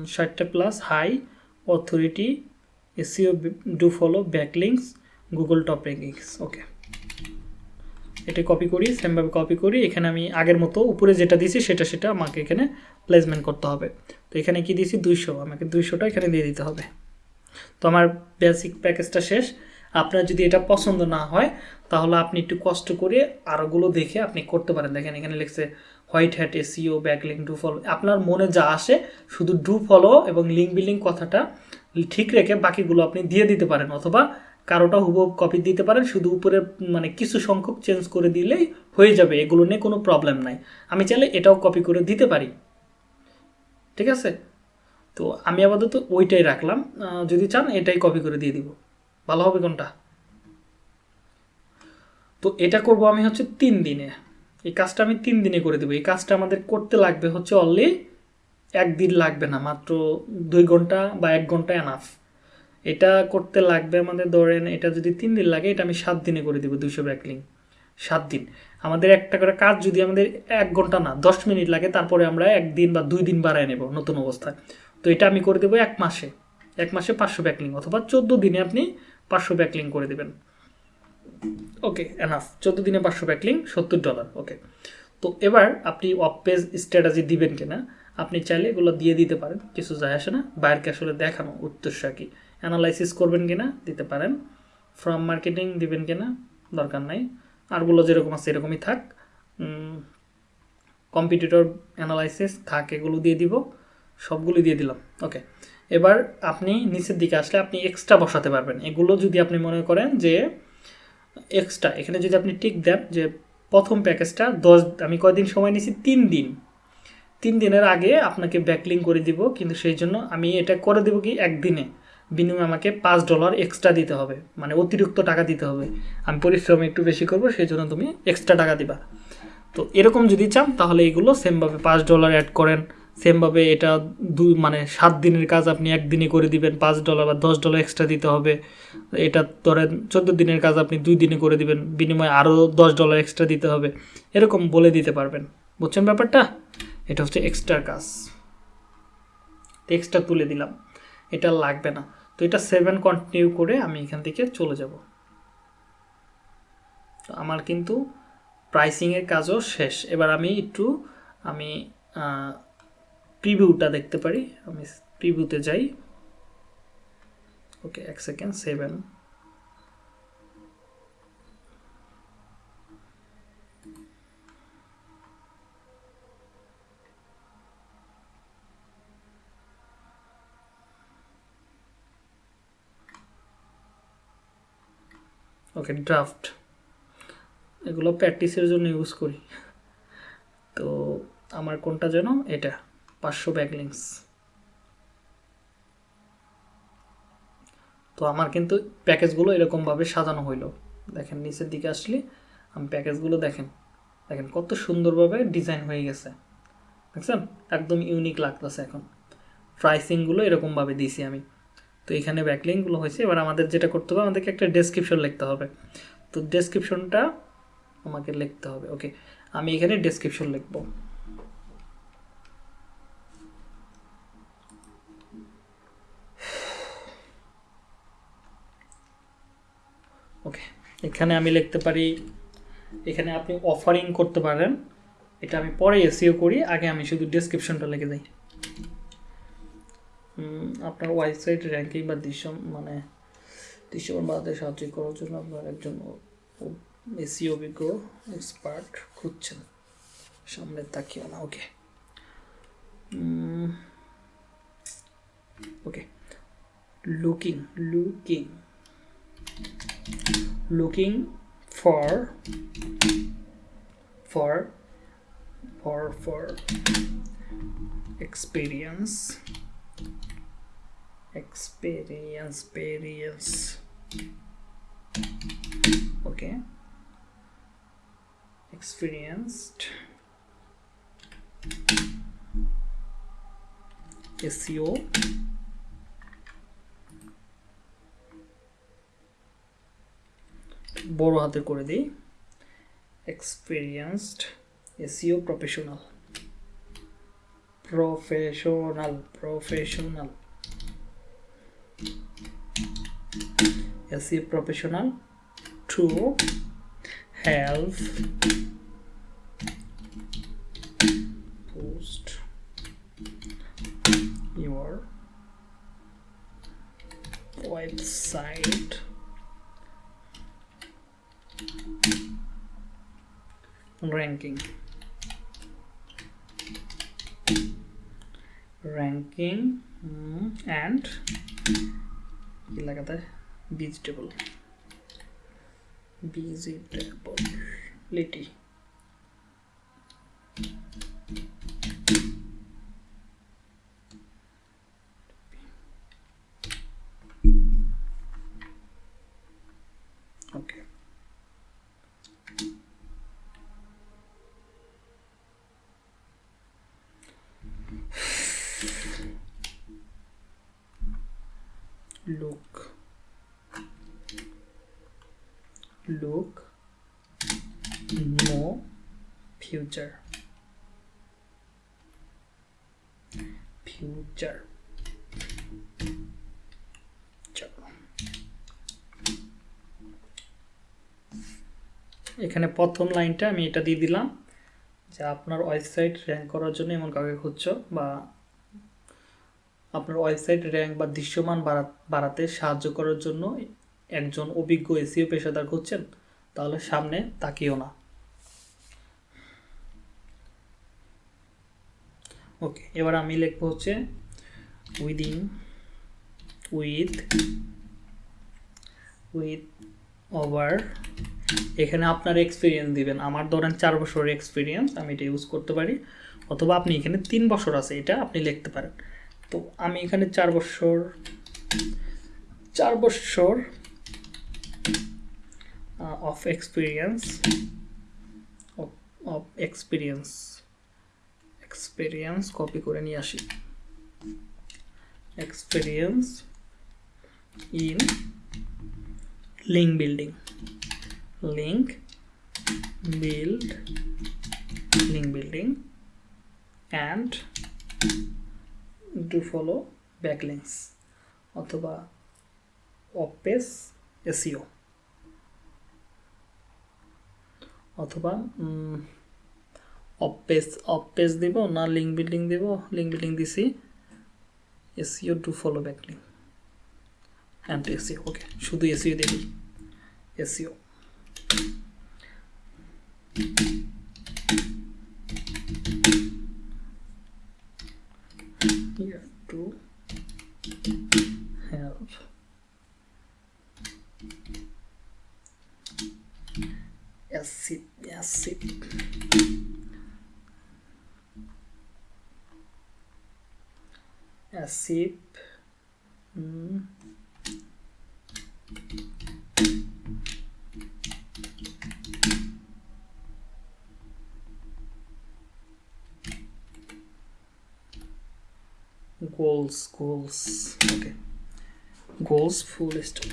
ষাটটা plus high authority SEO do follow backlinks Google top rankings okay এটা কপি করি সেমভাবে কপি করি, এখানে আমি আগের মতো উপরে যেটা দিয়েছি সেটা সেটা আমাকে এখানে প্লেসমেন্ট করতে হবে। তো এখানে কি দিয়েছি? দুইশো, আমাকে দুইশোটা এখানে দিয়ে দিতে হবে। তো আমার বেসিক প্যাকেজটা শেষ। আপনার যদি এটা পছন্দ না হয়, তাহলে আপনি একটু কষ্ট করে আরোগুলো দেখে আপনি করতে পারেন। দেখেন এখানে লিখছে white hat SEO backlink do follow আপনার মনে যা আসে, শুধু ডু ফলো এবং লিঙ্ক বিলিং কথাটা ঠিক রেখে বাকিগুলো আপনি দিয়ে দিতে পারেন, অথবা কারোটা হুবহু কপি দিতে পারেন, শুধু উপরে মানে কিছু সংখ্যক চেঞ্জ করে দিলেই হয়ে যাবে, এগুলো নিয়ে কোনো প্রবলেম নাই। আমি চাইলে এটাও কপি করে দিতে পারি। ঠিক আছে? তো আমি আপাতত ওইটাই রাখলাম। যদি চান, এটাই কপি করে দিয়ে দিব। ভালো হবে কোনটা? তো এটা করব আমি হচ্ছে তিন দিনে। এই কাজটা আমি তিন দিনে করে দেবো। এই কাজটা আমাদের করতে লাগবে হচ্ছে অনলি একদিন লাগবে না, মাত্র দুই ঘণ্টা বা এক ঘণ্টা এনাফ এটা করতে লাগবে আমাদের ধরেন এটা যদি তিন দিন লাগে, এটা আমি সাত দিনে করে দেবো দুইশো ব্যাকলিং। সাত দিন। আমাদের একটা করে কাজ যদি আমাদের এক ঘণ্টা না, দশ মিনিট লাগে, তারপরে আমরা একদিন বা দুই দিন বাড়ায় নেব নতুন অবস্থায়। তো এটা আমি করে দেবো এক মাসে। এক মাসে পাঁচশো ব্যাকলিং অথবা চোদ্দ দিনে আপনি পাঁচশো ব্যাকলিং করে দেবেন। ওকে এনাফ চোদ্দ দিনে পাঁচশো ব্যাকলিং সত্তর ডলার ওকে তো এবার আপনি অফ পেজ স্ট্র্যাটাজি দিবেন কিনা, আপনি চাইলে এগুলো দিয়ে দিতে পারেন, কিছু যায় আসে না। বাইরকে আসলে দেখানো উদ্দেশ্য কি। অ্যানালাইসিস করবেন কিনা, দিতে পারেন। ফ্রম মার্কেটিং দিবেন কিনা, দরকার নাই। আরগুলো যেরকম আছে এরকমই থাক। কম্পিটিটর অ্যানালাইসিস থাক এগুলো দিয়ে দিব। সবগুলো দিয়ে দিলাম। ওকে এবার আপনি নিচের দিকে আসলে আপনি এক্সট্রা বসাতে পারবেন। এগুলো যদি আপনি মনে করেন যে এক্সট্রা এখানে যদি আপনি টিক দেন যে প্রথম প্যাকেজটা দশ, আমি কয়দিন সময় নিয়েছি? তিন দিন। তিন দিনের আগে আপনাকে ব্যাকলিং করে দিব, কিন্তু সেই জন্য আমি এটা করে দেবো কি? একদিনে। বিনিময়ে আমাকে পাঁচ ডলার এক্সট্রা দিতে হবে। মানে অতিরিক্ত টাকা দিতে হবে। আমি পরিশ্রম একটু বেশি করব, সেই জন্য তুমি এক্সট্রা টাকা দিবা। তো এরকম যদি চান, তাহলে এগুলো সেমভাবে পাঁচ ডলার অ্যাড করেন। সেমভাবে এটা দু মানে সাত দিনের কাজ আপনি একদিনে করে দিবেন, পাঁচ ডলার বা দশ ডলার এক্সট্রা দিতে হবে। এটা ধরেন চোদ্দ দিনের কাজ আপনি দুই দিনে করে দিবেন, বিনিময়ে আরও দশ ডলার এক্সট্রা দিতে হবে। এরকম বলে দিতে পারবেন। বুঝছেন ব্যাপারটা? এটা হচ্ছে এক্সট্রা কাজ। এক্সট্রা তুলে দিলাম। এটা লাগবে না। তো এটা সেভেন কন্টিনিউ করে আমি এখান থেকে চলে যাব। তো আমার কিন্তু প্রাইসিংয়ের কাজও শেষ। এবার আমি একটু, আমি প্রিভিউটা দেখতে পারি। আমি প্রিভিউতে যাই। ওকে এক সেকেন্ড সেভেন ওকে ড্রাফট এগুলো প্র্যাকটিসের জন্য ইউজ করি। তো আমার কোনটা যেন? এটা। পাঁচশো ব্যাকলিংস তো আমার কিন্তু প্যাকেজগুলো এরকমভাবে সাজানো হইল। দেখেন, নিচের দিকে আসলে আমি প্যাকেজগুলো দেখেন দেখেন কত সুন্দরভাবে ডিজাইন হয়ে গেছে। দেখছেন? একদম ইউনিক লাগতেছে এখন। প্রাইসিংগুলো এরকমভাবে দিয়েছি আমি। তো এখানে ব্যাকলিংগুলো হয়েছে। এবার আমাদের যেটা করতে হবে, আমাদেরকে একটা ডেসক্রিপশন লিখতে হবে। তো ডেসক্রিপশনটা আমাকে লিখতে হবে ওকে আমি এখানে ডেসক্রিপশন লিখব। ওকে এখানে আমি লিখতে পারি, এখানে আপনি অফারিং করতে পারেন। এটা আমি পরে এসিও করি, আগে আমি শুধু ডেসক্রিপশনটা লিখে দিই। আপনার ওয়েবসাইট র্যাঙ্কিং বা দৃশ্য মানে দৃশ্যমান বাড়াতে সাহায্য করার জন্য আপনার একজন এসি অভিজ্ঞ এক্সপার্ট খুঁজছেন। সামনে তাকিও না okay okay looking looking looking for for for for experience experience experience. Okay. Experienced SEO বড় হাতে করে দিই। Experienced SEO professional professional professional SEO professional to help post your website ranking ranking mm, and লাগাতে vegetable vegetability okay future. Future. এখানে প্রথম লাইনটা আমি এটা দিয়ে দিলাম যে আপনার ওয়েবসাইট র্যাঙ্ক করার জন্য এমন কাউকে খুঁজছো বা আপনার ওয়েবসাইট র্যাঙ্ক বা দৃশ্যমান বাড়া- বাড়াতে সাহায্য করার জন্য একজন অভিজ্ঞ এসিও পেশাদার খুঁজছেন, তাহলে সামনে তাকিও না। ওকে এবার আমি লিখব হচ্ছে উইদিন উইথ উইথ ওভার এখানে আপনার এক্সপিরিয়েন্স দিবেন। আমার ধরেন চার বছরের এক্সপিরিয়েন্স আমি এটা ইউজ করতে পারি। অথবা আপনি এখানে তিন বছর আছে, এটা আপনি লিখতে পারেন। তো আমি এখানে চার বছর চার বছর of experience of experience experience copy করে নিয়ে আসি। Experience in link building link build link building and do follow backlinks অথবা অপেস এসিও অথবা অপেস পেজ দিব না লিঙ্ক বিল্ডিং দিব? লিঙ্ক বিল্ডিং দিছি। SEO to follow back link and SEO okay শুধু এসিও দিবি এসিও অ্যাসিড hmm goals goals. Okay. Goals, full stop.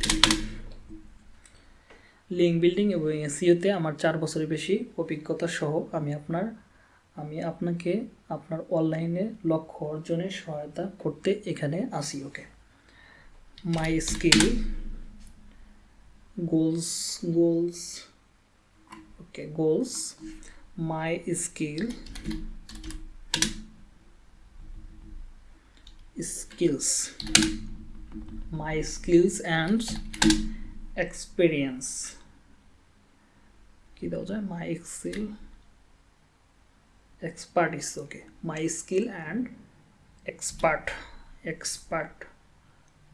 Link building এবং এসিওতে আমার চার বছরের বেশি অভিজ্ঞতা সহ আমি আপনার আমি আপনাকে আপনার অনলাইনে লক্ষ্য অর্জনে সহায়তা করতে এখানে আসি, okay? My skill goals goals okay goals my skill skills, my skills and experience কি দেওয়া যায়? My excel expertise okay my skill and expert expert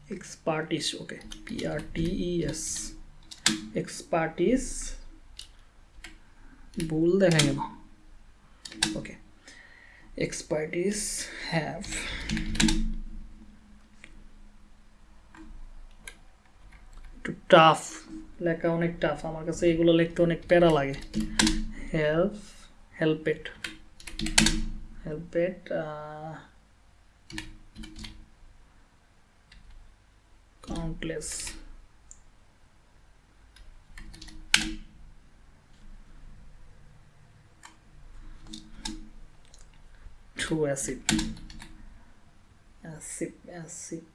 expertise okay p r t e s expertise ভুল দেখা গেল ওকে expertise have একটু tough লেখা অনেক tough আমার কাছে এগুলো লিখতে অনেক প্যারা লাগে help help it help it uh, countless. True acid. Acid acid.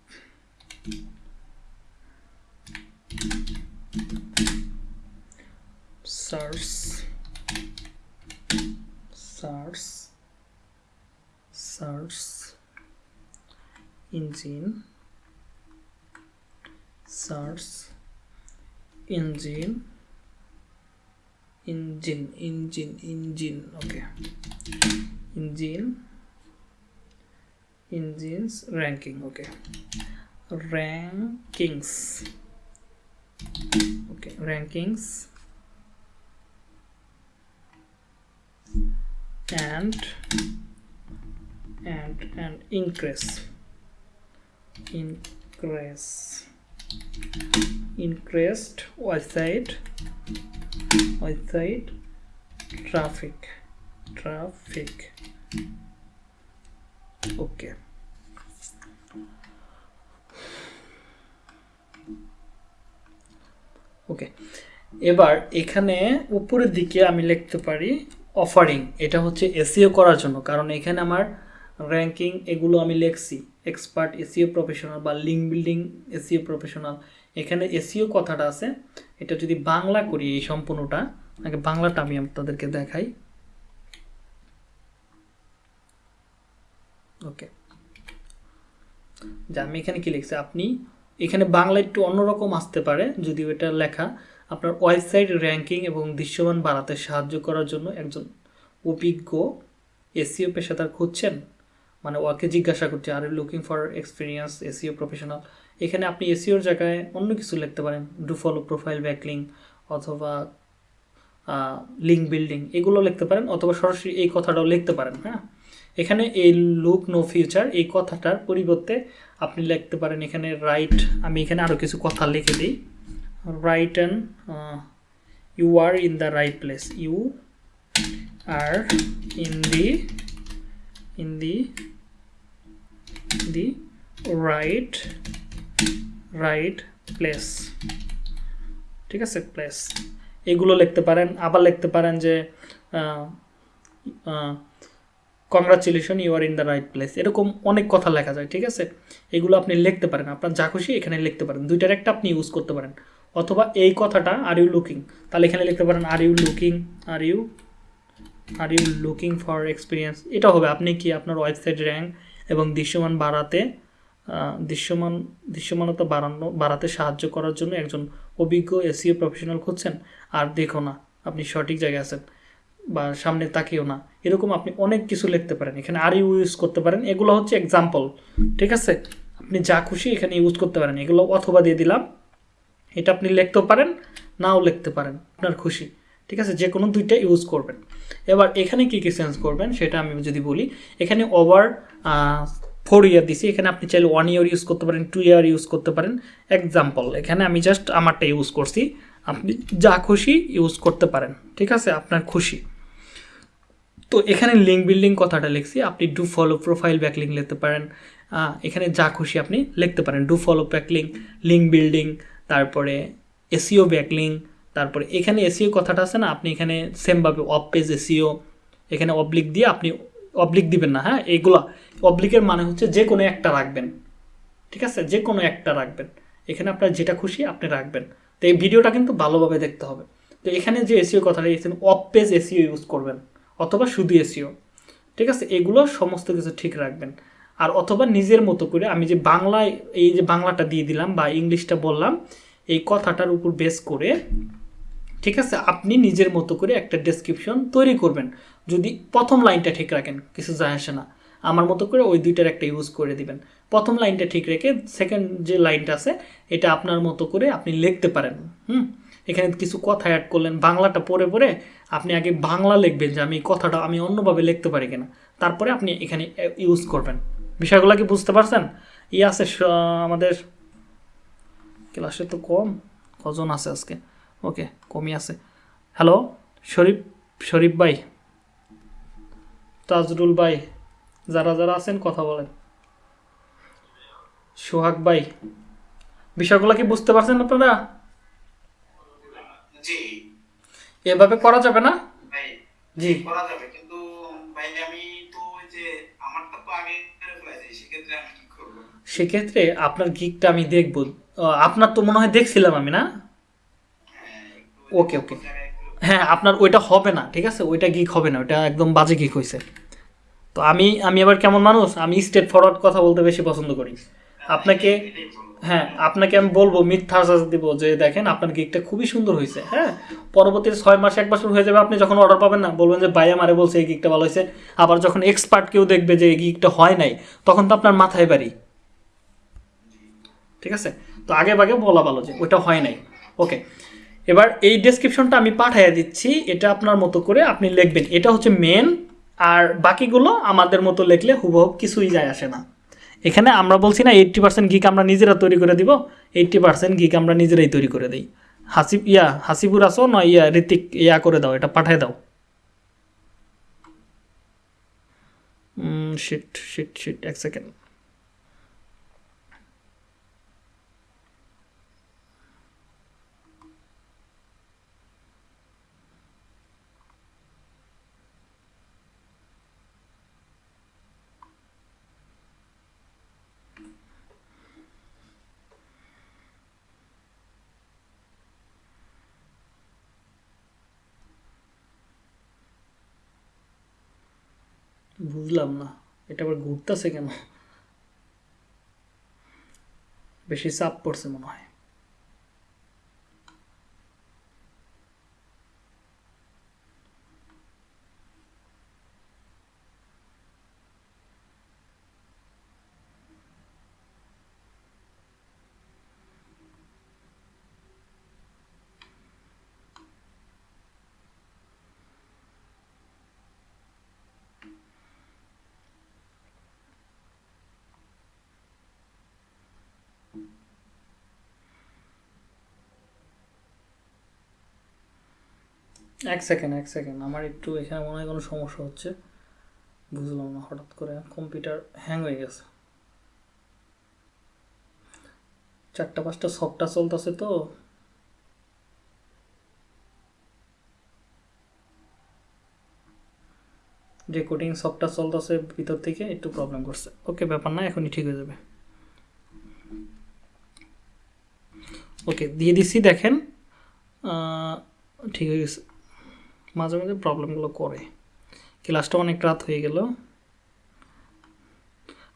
Source source source engine source engine engine engine engine okay. Engine engines ranking okay. Rankings okay rankings and and and increase increase increased website website traffic traffic okay okay এবার এখানে উপরের দিকে আমি লিখতে পারি offering এটা হচ্ছে SEO করার জন্য। কারণ এখানে আমার র্যাঙ্কিং এগুলো আমি লিখছি এক্সপার্ট এসিও প্রফেশনাল বা লিঙ্ক বিল্ডিং এসিও প্রফেশনাল এখানে এসিও কথাটা আছে, এটা যদি বাংলা করি এই সম্পূর্ণটা, আগে বাংলাটা আমি আপনাদেরকে দেখাই। ওকে যে আমি এখানে কি লিখছি, আপনি এখানে বাংলা একটু অন্যরকম আসতে পারে, যদিও এটা লেখা। আপনার ওয়েবসাইট র্যাঙ্কিং এবং দৃশ্যমান বাড়াতে সাহায্য করার জন্য একজন অভিজ্ঞ এসিও পেশাদার খুঁজছেন। মানে ওকে জিজ্ঞাসা করছে আর looking for experience SEO professional এখানে আপনি এসিওর জায়গায় অন্য কিছু লিখতে পারেন। ডু ফলো প্রোফাইল ব্যাকলিং অথবা লিঙ্ক বিল্ডিং এগুলো লিখতে পারেন অথবা সরাসরি এই কথাটাও লিখতে পারেন হ্যাঁ? এখানে এই লুক নো ফিউচার এই কথাটার পরিবর্তে আপনি লিখতে পারেন এখানে রাইট আমি এখানে আরও কিছু কথা লিখে দিই। And uh, you are in the right place. You are in the in the the right right place. ঠিক আছে? প্লেস এগুলো লিখতে পারেন আবার লিখতে পারেন যে congratulation you are in the right place এরকম অনেক কথা লেখা যায় ঠিক আছে? এগুলো আপনি লিখতে পারেন আপনার যা খুশি এখানে লিখতে পারেন। দুইটার একটা আপনি ইউজ করতে পারেন। অথবা এই কথাটা আর ইউ লুকিং তাহলে এখানে লিখতে পারেন are you looking are you are you looking for experience এটা হবে, আপনি কি আপনার ওয়েবসাইট র্যাঙ্ক এবং দৃশ্যমান বাড়াতে দৃশ্যমান, দৃশ্যমানতা বাড়ানো, বাড়াতে সাহায্য করার জন্য একজন অভিজ্ঞ এসিও প্রফেশনাল খুঁজছেন। আর দেখো না, আপনি সঠিক জায়গায় আছেন বা সামনে তাকিয়েও না। এরকম আপনি অনেক কিছু লিখতে পারেন। এখানে আর ইউ ইউজ করতে পারেন। এগুলো হচ্ছে এক্সাম্পল ঠিক আছে? আপনি যা খুশি এখানে ইউজ করতে পারেন। এগুলো অথবা দিয়ে দিলাম। এটা আপনি লিখতেও পারেন, নাও লিখতে পারেন, আপনার খুশি। ঠিক আছে? যে কোনো দুইটা ইউজ করবেন। এবার এখানে কী কী চেঞ্জ করবেন সেটা আমি যদি বলি, এখানে ওভার ফোর ইয়ার দিছি। এখানে আপনি চাইলে ওয়ান ইয়ার ইউজ করতে পারেন টু ইয়ার ইউজ করতে পারেন। এক্সাম্পল এখানে আমি জাস্ট আমারটা ইউজ করছি। আপনি যা খুশি ইউজ করতে পারেন। ঠিক আছে? আপনার খুশি। তো এখানে লিঙ্ক বিল্ডিং কথাটা লিখছি। আপনি ডু ফলো প্রোফাইল ব্যাকলিং লিখতে পারেন। এখানে যা খুশি আপনি লিখতে পারেন। Do follow backlink link building তারপরে এসিও ব্যাকলিং তারপরে এখানে এসিও কথাটা আছে না? আপনি এখানে সেমভাবে অফ পেজ এসিও এখানে অবলিক দিয়ে আপনি অবলিক দিবেন না হ্যাঁ? এইগুলা অবলিকের মানে হচ্ছে যে কোনো একটা রাখবেন। ঠিক আছে? যে কোনো একটা রাখবেন। এখানে আপনার যেটা খুশি আপনি রাখবেন। তো এই ভিডিওটা কিন্তু ভালোভাবে দেখতে হবে। তো এখানে যে এসিও কথাটা লিখেছেন অফ পেজ এসিও ইউজ করবেন, অথবা শুধু এসিও ঠিক আছে? এগুলো সমস্ত কিছু ঠিক রাখবেন। আর অথবা নিজের মতো করে আমি যে বাংলায়, এই যে বাংলাটা দিয়ে দিলাম বা ইংলিশটা বললাম, এই কথাটার উপর বেস করে, ঠিক আছে, আপনি নিজের মতো করে একটা ডেসক্রিপশন তৈরি করবেন। যদি প্রথম লাইনটা ঠিক রাখেন, কিছু যায় আসে না। আমার মতো করে ওই দুইটার একটা ইউজ করে দিবেন। প্রথম লাইনটা ঠিক রেখে সেকেন্ড যে লাইনটা আছে, এটা আপনার মতো করে আপনি লিখতে পারেন। হুম? এখানে কিছু কথা অ্যাড করলেন, বাংলাটা পড়ে পড়ে আপনি আগে বাংলা লিখবেন যে আমি কথাটা আমি অন্যভাবে লিখতে পারি কিনা। তারপরে আপনি এখানে ইউজ করবেন। বিষয়গুলো কি বুঝতে পারছেন? ই আছে আমাদের ক্লাসে তো কম কজন আছে আজকে? ওকে কমই আছে। হ্যালো শরীফ শরীফ ভাই তাজরুল ভাই যারা যারা আছেন কথা বলেন। সোহাগ ভাই বিষয়গুলো কি বুঝতে পারছেন আপনারা? এভাবে করা যাবে না? জি। করা যাবে সেক্ষেত্রে আপনার গিকটা আমি দেখব। আপনার তো মনে হয় দেখছিলাম আমি না? ওকে, ওকে। হ্যাঁ আপনার ওইটা হবে না ঠিক আছে? ওইটা গিক হবে না ওইটা একদম বাজে গিক হয়েছে তো আমি আমি আবার কেমন মানুষ? আমি স্টেট ফরওয়ার্ড কথা বলতে বেশি পছন্দ করি। আপনাকে হ্যাঁ আপনাকে আমি বলব মিথ্যা আশ্বাস দিব যে দেখেন আপনার গিকটা খুবই সুন্দর হয়েছে হ্যাঁ? পরবর্তী ছয় মাস এক বছর হয়ে যাবে আপনি যখন অর্ডার পাবেন না বলবেন যে ভাই আমারে বলছে এই গিকটা ভালো হয়েছে আবার যখন এক্সপার্ট কেউ দেখবে যে এই গিকটা হয় নাই তখন তো আপনার মাথায় বাড়ি। ঠিক আছে? তো আগে ভাগে বলা ভালো যে ওইটা হয় নাই। ওকে এবার এই ডেসক্রিপশনটা আমি পাঠিয়ে দিচ্ছি। এটা আপনার মতো করে আপনি লিখবেন। এটা হচ্ছে মেন আর বাকিগুলো আমাদের মতো লিখলে হুবহু কিছুই যায় আসে না। এখানে আমরা বলছি না এইট্টি পার্সেন্ট গিক আমরা নিজেরা তৈরি করে দিব এইট্টি পার্সেন্ট গিক আমরা নিজেরাই তৈরি করে দিই। হাসিব ইয়া, হাসিবুর আসো না ইয়া, ঋতিক, ইয়া করে দাও, এটা পাঠিয়ে দাও। শিট শিট শিট এক সেকেন্ড বুঝলাম না। এটা আবার ঘুরতেছে কেন? বেশি চাপ পড়ছে মনে হয়। এক সেকেন্ড এক সেকেন্ড আমার একটু এখানে মনে হয় কোনো সমস্যা হচ্ছে। বুঝলাম না, হঠাৎ করে কম্পিউটার হ্যাং হয়ে গেছে। চারটা পাঁচটা সফটটা চলতেছে তো। রেকর্ডিং সফটটা চলতেছে ভিতর থেকে একটু প্রবলেম করছে। ওকে ব্যাপার না, এখনই ঠিক হয়ে যাবে। ওকে দিয়ে দিছি, দেখেন। ঠিক হয়ে গেছে। মাঝে মাঝে প্রবলেমগুলো করে। ক্লাসটা অনেক রাত হয়ে গেল।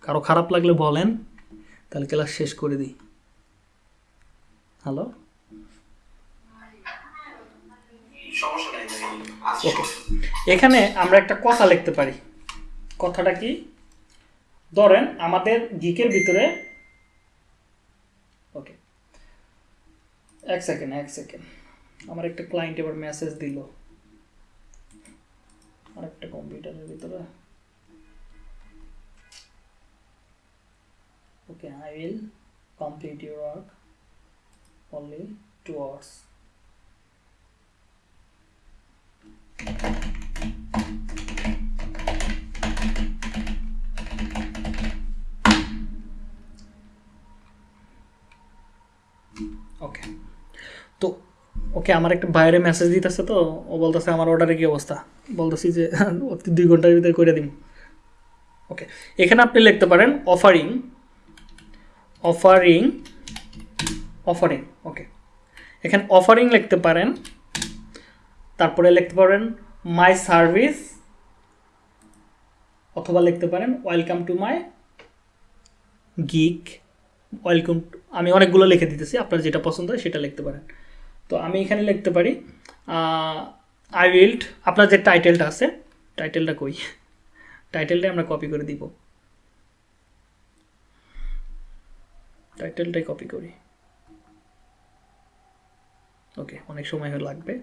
কারও খারাপ লাগলে বলেন তাহলে ক্লাস শেষ করে দিই। হ্যালো? ওকে। এখানে আমরা একটা কথা লিখতে পারি। কথাটা কি? ধরেন আমাদের গিকের ভিতরে ওকে। এক সেকেন্ড এক সেকেন্ড আমার একটা ক্লায়েন্ট এবার মেসেজ দিল। এর ভিতরে। Okay I will complete your work only two hours. Okay আমার একটা বাইরে মেসেজ দিতেছে তো, ও বলতেছে, আমার অর্ডারে কি অবস্থা? বলতেছি যে দুই ঘণ্টার ভিতরে করে দিন ওকে, এখানে আপনি লিখতে পারেন অফারিং অফারিং অফারিং ওকে, এখানে অফারিং লিখতে পারেন, তারপরে লিখতে পারেন মাই সার্ভিস অথবা লিখতে পারেন welcome to my gig welcome আমি অনেকগুলো লিখে দিতেছি, আপনার যেটা পছন্দ হয় সেটা লিখতে পারেন। তো আমি এখানে লিখতে পারি আই উইল্ড আপনার যে টাইটেলটা আছে টাইটেলটা কই? টাইটেলটাই আমরা কপি করে দিব। টাইটেলটাই কপি করি। ওকে অনেক সময় লাগবে,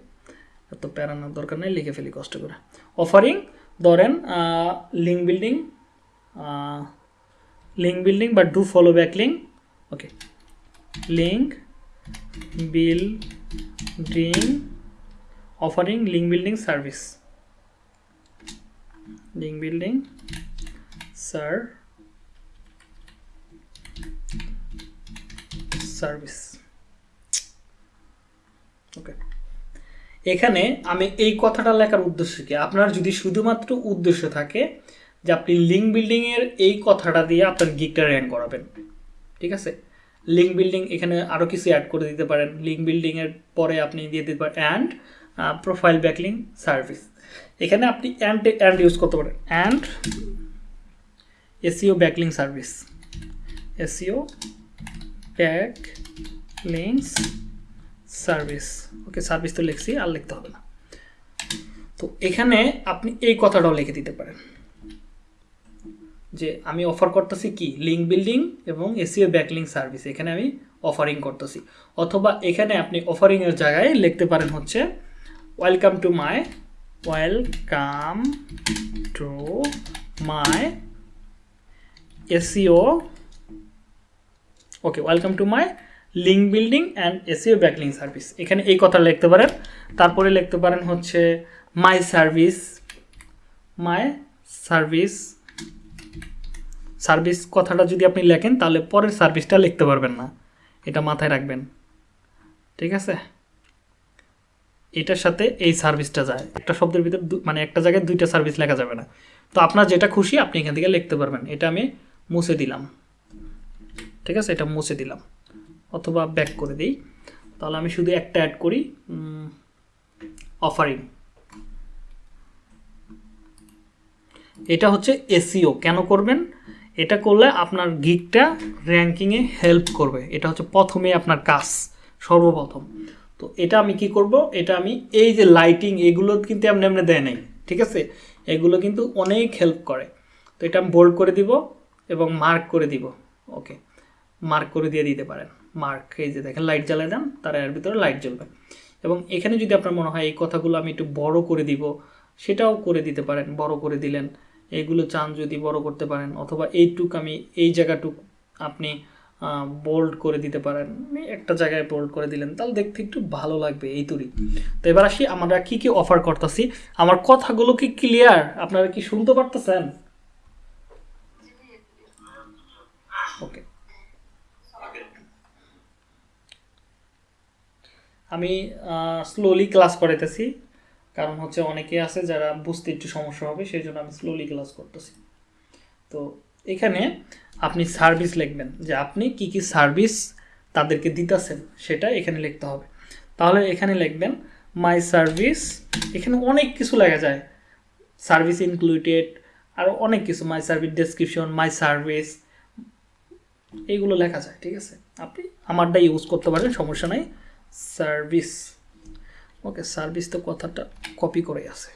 এত প্যারানোর দরকার নেই, লিখে ফেলি, কষ্ট করে। অফারিং ধরেন লিঙ্ক বিল্ডিং লিঙ্ক বিল্ডিং বা do follow back link okay link building offering link building service link building sir service okay এখানে আমি এই কথাটা লেখার উদ্দেশ্য কি? আপনার যদি শুধুমাত্র উদ্দেশ্য থাকে যে আপনি লিঙ্ক বিল্ডিংয়ের এই কথাটা দিয়ে আপনার গিকটা র্যাঙ্ক করাবেন। ঠিক আছে? লিঙ্ক বিল্ডিং এখানে আরও কিছু অ্যাড করে দিতে পারেন। লিঙ্ক বিল্ডিংয়ের পরে আপনি দিয়ে দিতে পারেন অ্যান্ড প্রোফাইল ব্যাকলিং সার্ভিস এখানে আপনি অ্যান্ড অ্যান্ড ইউজ করতে পারেন। And SEO backlink service SEO back links service okay service তো লিখছি, আর লিখতে হবে না। তো এখানে আপনি এই কথাটাও লিখে দিতে পারেন। যে আমি অফার করতেছি কি? লিঙ্ক বিল্ডিং এবং এসিও ব্যাকলিং সার্ভিস এখানে আমি অফারিং করতেছি। অথবা এখানে আপনি অফারিংয়ের জায়গায় লিখতে পারেন হচ্ছে welcome to my welcome to my SEO okay welcome to my link building and SEO backlink service এখানে এই কথা লিখতে পারেন। তারপরে লিখতে পারেন হচ্ছে my service my service service কথাটা যদি আপনি লেখেন তাহলে পরের সার্ভিসটা লিখতে পারবেন না। এটা মাথায় রাখবেন। ঠিক আছে? এটার সাথে এই সার্ভিসটা যায়। একটা শব্দের ভিতর মানে একটা জায়গায় দুইটা সার্ভিস লেখা যাবে না। তো আপনার যেটা খুশি আপনি এখান থেকে লিখতে পারবেন। এটা আমি মুছে দিলাম। ঠিক আছে? এটা মুছে দিলাম। অথবা ব্যাক করে দিই। তাহলে আমি শুধু একটা অ্যাড করি অফারিং এটা হচ্ছে এসিও কেন করবেন? এটা করলে আপনার গিকটা র্যাঙ্কিংয়ে হেল্প করবে। এটা হচ্ছে প্রথমে আপনার কাজ, সর্বপ্রথম। তো এটা আমি কি করব? এটা আমি এই যে লাইটিং এগুলো কিন্তু এমনি এমনি দেয় নাই, ঠিক আছে? এগুলো কিন্তু অনেক হেল্প করে। তো এটা আমি বোল্ড করে দিব এবং মার্ক করে দিব। ওকে মার্ক করে দিয়ে দিতে পারেন। মার্ক এই যে দেখেন লাইট জ্বালিয়ে দেন, তার এর ভিতরে লাইট জ্বলবে। এবং এখানে যদি আপনার মনে হয় এই কথাগুলো আমি একটু বড় করে দিব, সেটাও করে দিতে পারেন, বড় করে দিলেন। এইগুলো চান যদি বড় করতে পারেন, অথবা এইটুক আমি, এই জায়গাটুক আপনি বোল্ড করে দিতে পারেন। একটা জায়গায় বোল্ড করে দিলেন, তাহলে দেখতে একটু ভালো লাগবে এই তুরি তো এবার আসি, আমরা কি কি অফার করতেছি? আমার কথাগুলো কি ক্লিয়ার আপনারা কি শুনতে পারতেছেন? ওকে আমি স্লোলি ক্লাস করাইতেছি। কারণ হচ্ছে অনেকে আছে যারা বুঝতে একটু সমস্যা হবে সেই জন্য আমি স্লোলি ক্লাস করতেছি। তো এখানে আপনি সার্ভিস লিখবেন যে আপনি কি কি সার্ভিস তাদেরকে দিতেছেন, সেটা এখানে লিখতে হবে। তাহলে এখানে লিখবেন মাই সার্ভিস এখানে অনেক কিছু লেখা যায়। সার্ভিস ইনক্লুডেড আর অনেক কিছু my service description my service এইগুলো লেখা যায়, ঠিক আছে? আপনি আমারটা ইউজ করতে পারেন, সমস্যা নাই। সার্ভিস ওকে সার্ভিস তো কথাটা কপি করে আছে।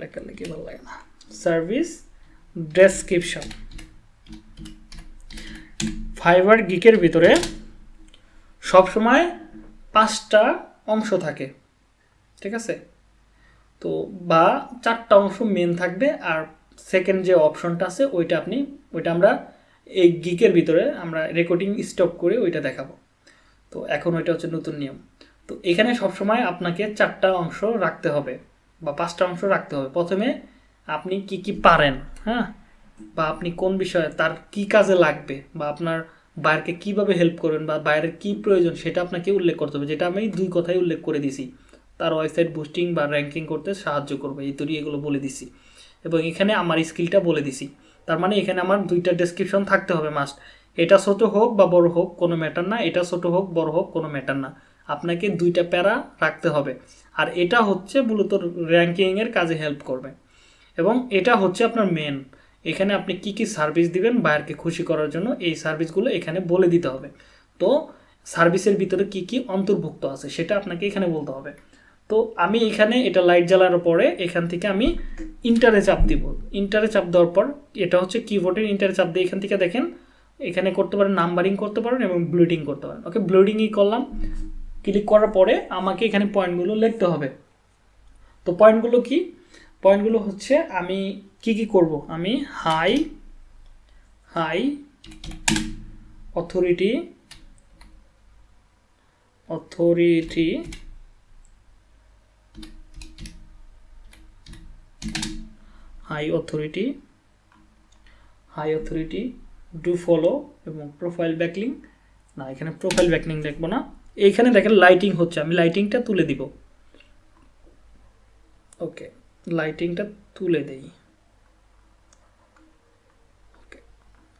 লেখালেখি ভালো লাগে না। সার্ভিস ডেসক্রিপশন ফাইবার গিকের ভিতরে সবসময় পাঁচটা অংশ থাকে, ঠিক আছে? তো বা চারটা অংশ মেন থাকবে আর সেকেন্ড যে অপশনটা আছে ওইটা আপনি, ওইটা আমরা এই গিকের ভিতরে আমরা রেকর্ডিং স্টপ করে ওইটা দেখাবো। তো এখন ওইটা হচ্ছে নতুন নিয়ম। তো এখানে সবসময় আপনাকে চারটা অংশ রাখতে হবে বা পাঁচটা অংশ রাখতে হবে। প্রথমে আপনি কি কি পারেন হ্যাঁ? বা আপনি কোন বিষয়ে, তার কি কাজে লাগবে, বা আপনার বাইরকে কীভাবে হেল্প করবেন, বা বাইরের কি প্রয়োজন সেটা আপনাকে উল্লেখ করতে হবে। যেটা আমি দুই কথাই উল্লেখ করে দিছি। তার ওয়েবসাইট বুস্টিং বা র্যাঙ্কিং করতে সাহায্য করবে। এই তৈরি এগুলো বলে দিছি। এবং এখানে আমার স্কিলটা বলে দিছি। তার মানে এখানে আমার দুইটা ডেসক্রিপশন থাকতে হবে মাস্ট এটা ছোট হোক বা বড় হোক, কোনো ম্যাটার না। এটা ছোট হোক, বড় হোক, কোনো ম্যাটার না। আপনাকে দুইটা প্যারা রাখতে হবে। আর এটা হচ্ছে মূলত র্যাঙ্কিংয়ের কাজে হেল্প করবে। এবং এটা হচ্ছে আপনার মেন এখানে আপনি কি কি সার্ভিস দিবেন, বায়ারকে খুশি করার জন্য এই সার্ভিসগুলো এখানে বলে দিতে হবে। তো সার্ভিসের ভিতরে কি কি অন্তর্ভুক্ত আছে, সেটা আপনাকে এখানে বলতে হবে। তো আমি এখানে এটা লাইট জ্বালানোর পরে এখান থেকে আমি ইন্টারে চাপ দিব। ইন্টারে চাপ দেওয়ার পর এটা হচ্ছে কিবোর্ডের ইন্টারে চাপ দিয়ে এখান থেকে দেখেন, এখানে করতে পারেন নাম্বারিং করতে পারেন এবং ব্লুডিং করতে পারেন। ওকে ব্লুডিংই করলাম। ক্লিক করার পরে আমাকে এখানে পয়েন্টগুলো লিখতে হবে। তো পয়েন্টগুলো কি? পয়েন্টগুলো হচ্ছে আমি কি কি করব? আমি high high authority authority high authority high authority do follow এবং প্রোফাইল ব্যাকলিং না, এখানে প্রোফাইল ব্যাকলিং দেখব না। এইখানে দেখেন লাইটিং হচ্ছে, আমি লাইটিংটা তুলে দিব। ওকে লাইটিংটা তুলে দেই। ওকে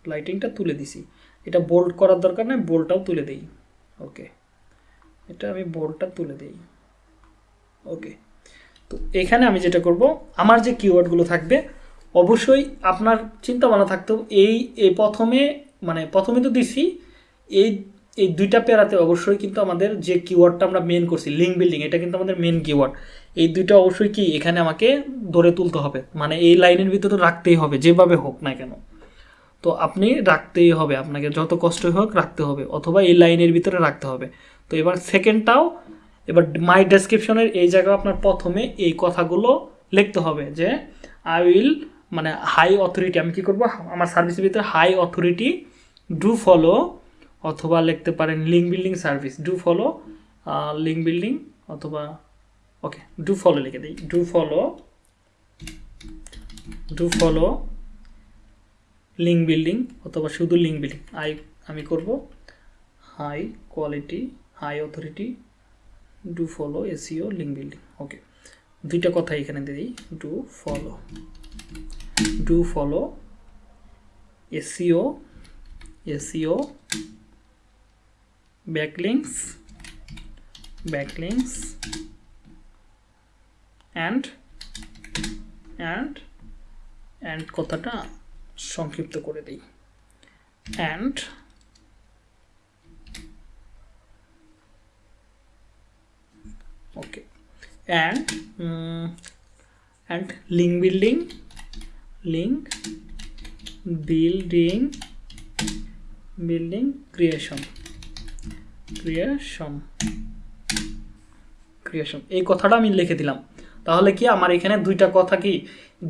লাইটিংটা তুলে দিছি। এটা বোল্ড করার দরকার নেই বোল্ডটাও তুলে দেই। ওকে এটা আমি বোল্ডটা তুলে দেই। ওকে তো এখানে আমি যেটা করব, আমার যে কিওয়ার্ডগুলো থাকবে, অবশ্যই আপনার চিন্তা ভাবনা থাকতো এই এই প্রথমে মানে প্রথমে তো দিছি, এই এই দুইটা পেরাতে অবশ্যই কিন্তু আমাদের যে কিওয়ার্ডটা আমরা মেন করছি লিঙ্ক বিল্ডিং এটা কিন্তু আমাদের মেন কিওয়ার্ড এই দুইটা অবশ্যই কি, এখানে আমাকে ধরে তুলতে হবে। মানে এই লাইনের ভিতরে রাখতেই হবে, যেভাবে হোক না কেন। তো আপনি রাখতেই হবে, আপনাকে যত কষ্টই হোক রাখতে হবে, অথবা এই লাইনের ভিতরে রাখতে হবে। তো এবার সেকেন্ডটাও এবার মাই ডেসক্রিপশনের এই জায়গায় আপনার প্রথমে এই কথাগুলো লিখতে হবে যে আই উইল মানে হাই অথরিটি আমি কী করব? আমার সার্ভিসের ভিতরে হাই অথরিটি ডু ফলো অথবা লিখতে পারেন link building service do follow link building অথবা ওকে ডু ফলো লিখে দিই। Do follow do follow link building অথবা শুধু লিঙ্ক বিল্ডিং আই আমি করব high quality high authority do follow SEO link building okay দুইটা কথা এখানে দিই do follow do follow SEO SEO backlinks backlinks and and and কথাটা সংক্ষিপ্ত করে দিই and okay and um, and link building link building building creation creation এই কথাটা আমি লিখে দিলাম। তাহলে কি আমার এখানে দুইটা কথা কি?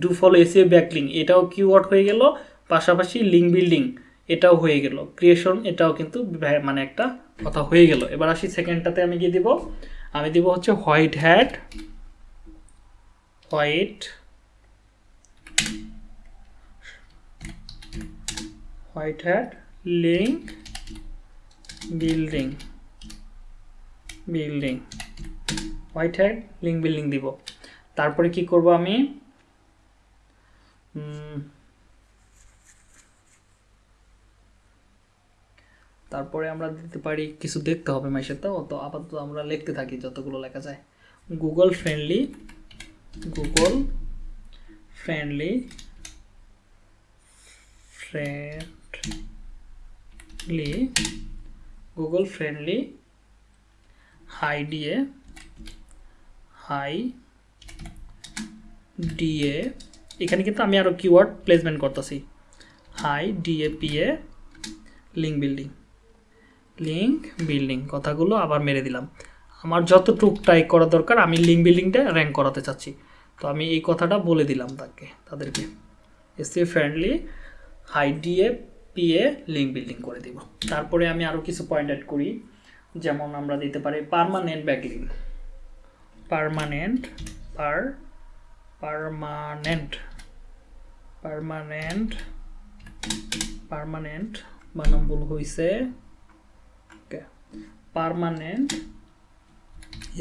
ডু ফলো এসিও ব্যাকলিং এটাও কিওয়ার্ড হয়ে গেল, পাশাপাশি লিঙ্ক বিল্ডিং এটাও হয়ে গেল। ক্রিয়েশন এটাও কিন্তু মানে একটা কথা হয়ে গেল। এবার আসি সেকেন্ডটাতে আমি কি দিব। আমি দিব হচ্ছে white hat white white hat link building building white hat link building দিব। তারপরে কি করব আমি? তারপরে আমরা দিতে পারি, কিছু দেখতে হবে মাইসের তো তো আপাতত আমরা লিখতে থাকি যতগুলো লেখা যায়। Google friendly Google friendly friendly Google friendly high DA high DA এখানে কিন্তু আমি আরও কিওয়ার্ড প্লেসমেন্ট করতেছি। High DA PA link building link building কথাগুলো আবার মেরে দিলাম। আমার যতটুক টাইপ করা দরকার, আমি লিঙ্ক বিল্ডিংটা র্যাঙ্ক করাতে চাচ্ছি। তো আমি এই কথাটা বলে দিলাম তাকে, তাদেরকে। SEO friendly high DA PA link building করে দিব। তারপরে আমি আরও কিছু পয়েন্ট অ্যাড করি। যেমন আমরা দিতে পারি পারমানেন্ট ব্যাকলিং পারমানেন্ট পার পারমানেন্ট পারমানেন্ট পারমানেন্ট বানাম ভুল হয়েছে okay permanent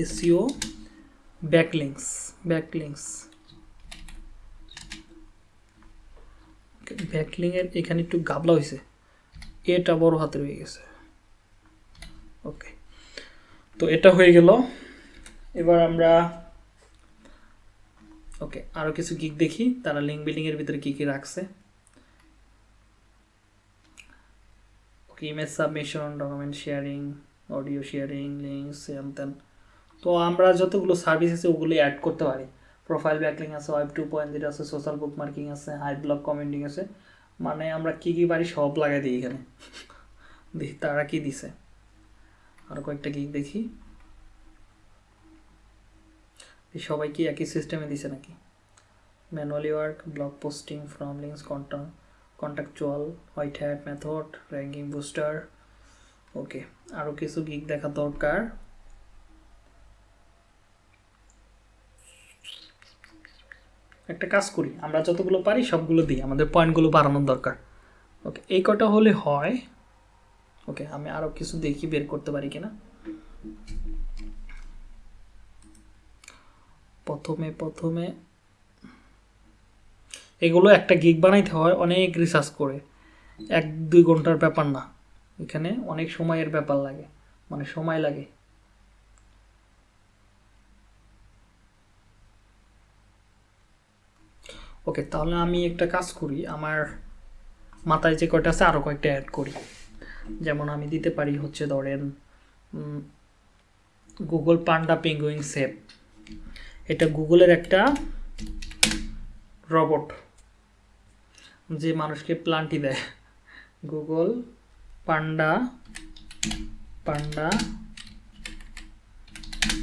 SEO backlinks backlinks ব্যাকলিংয়ের এখানে একটু গাবলা হয়েছে এটা বড় হাতে হয়ে গেছে। ওকে তো এটা হয়ে গেল। এবার আমরা ওকে আরও কিছু গিক দেখি। তারা লিঙ্ক বিল্ডিংয়ের ভিতরে কী কী রাখছে। Okay image submission document sharing audio sharing links then তো আমরা যতগুলো সার্ভিস আছে ওগুলো অ্যাড করতে পারি। প্রোফাইল ব্যাকলিং আছে ওয়েব টু পয়েন্ট জিরো আছে সোশ্যাল বুক মার্কিং আছে হাই ব্লগ কমেন্টিং আছে। মানে আমরা কী কী পারি, সব লাগাই দিই এখানে। তারা কি দিছে? আরও কয়েকটা গিক দেখি। সবাই কি একই সিস্টেমে দিছে নাকি? Manually work blog posting from links contact contextual white hat method ranking booster okay আরও কিছু গিক দেখা দরকার। একটা কাজ করি, আমরা যতগুলো পারি সবগুলো দিই, আমাদের পয়েন্টগুলো বাড়ানোর দরকার। ওকে এই কটা হলে হয় ওকে আমি আরও কিছু দেখি, বের করতে পারি কিনা? প্রথমে প্রথমে এগুলো একটা গিগ বানাইতে হয়, অনেক রিসার্চ করে। এক, দুই ঘণ্টার ব্যাপার না। এখানে অনেক সময়ের ব্যাপার লাগে মানে সময় লাগে। ওকে তাহলে আমি একটা কাজ করি, আমার মাথায় যে কয়টা আছে আরও কয়েকটা অ্যাড করি। যেমন আমি দিতে পারি হচ্ছে ধরেন গুগল পান্ডা পেঙ্গুইং সেপ এটা গুগলের একটা রবট যে মানুষকে প্লান্টি দেয়। Google panda panda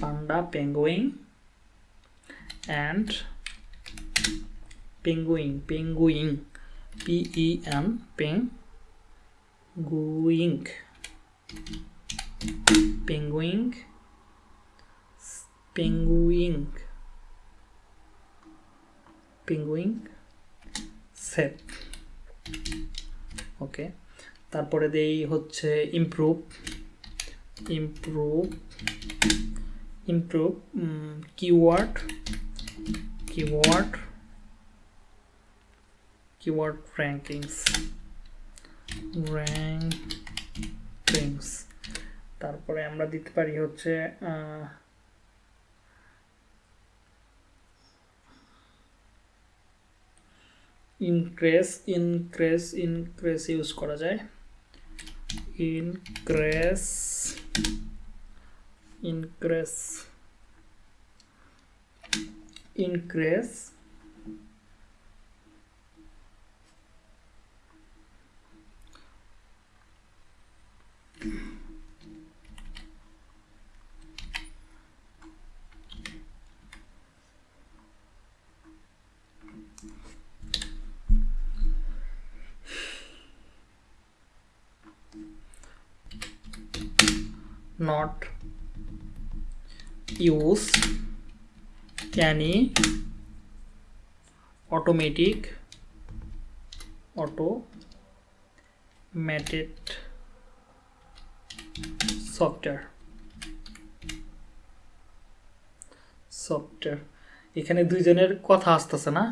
panda penguin and penguin penguin পিই penguin penguin penguin penguin সেপ ওকে তারপরে দেই হচ্ছে improve improve improve keyword keyword keyword rankings rankings তারপরে আমরা দিতে পারি হচ্ছে ইনক্রেস ইনক্রেস ইনক্রেস ইউজ করা যায়। Increase increase increase not. Use. Any automatic. Auto. Automated software software এখানে দুইজনের কথা আসতেছে না?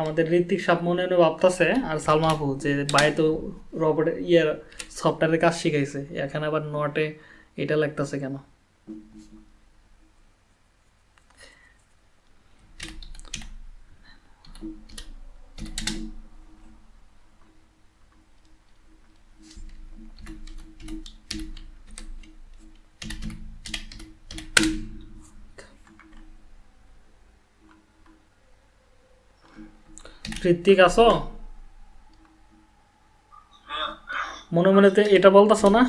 আমাদের ঋত্বিক সাপ মনে মনে ভাবতেছে, আর সালমা আপু, যে বাইরে তো রবট ইয়ে সফটওয়্যারের কাজ শিখাইছে, এখানে আবার নটে এটা লাগতেছে কেন? ঋত্বিক আছো? মনে মনে তো এটা বলতেছো না?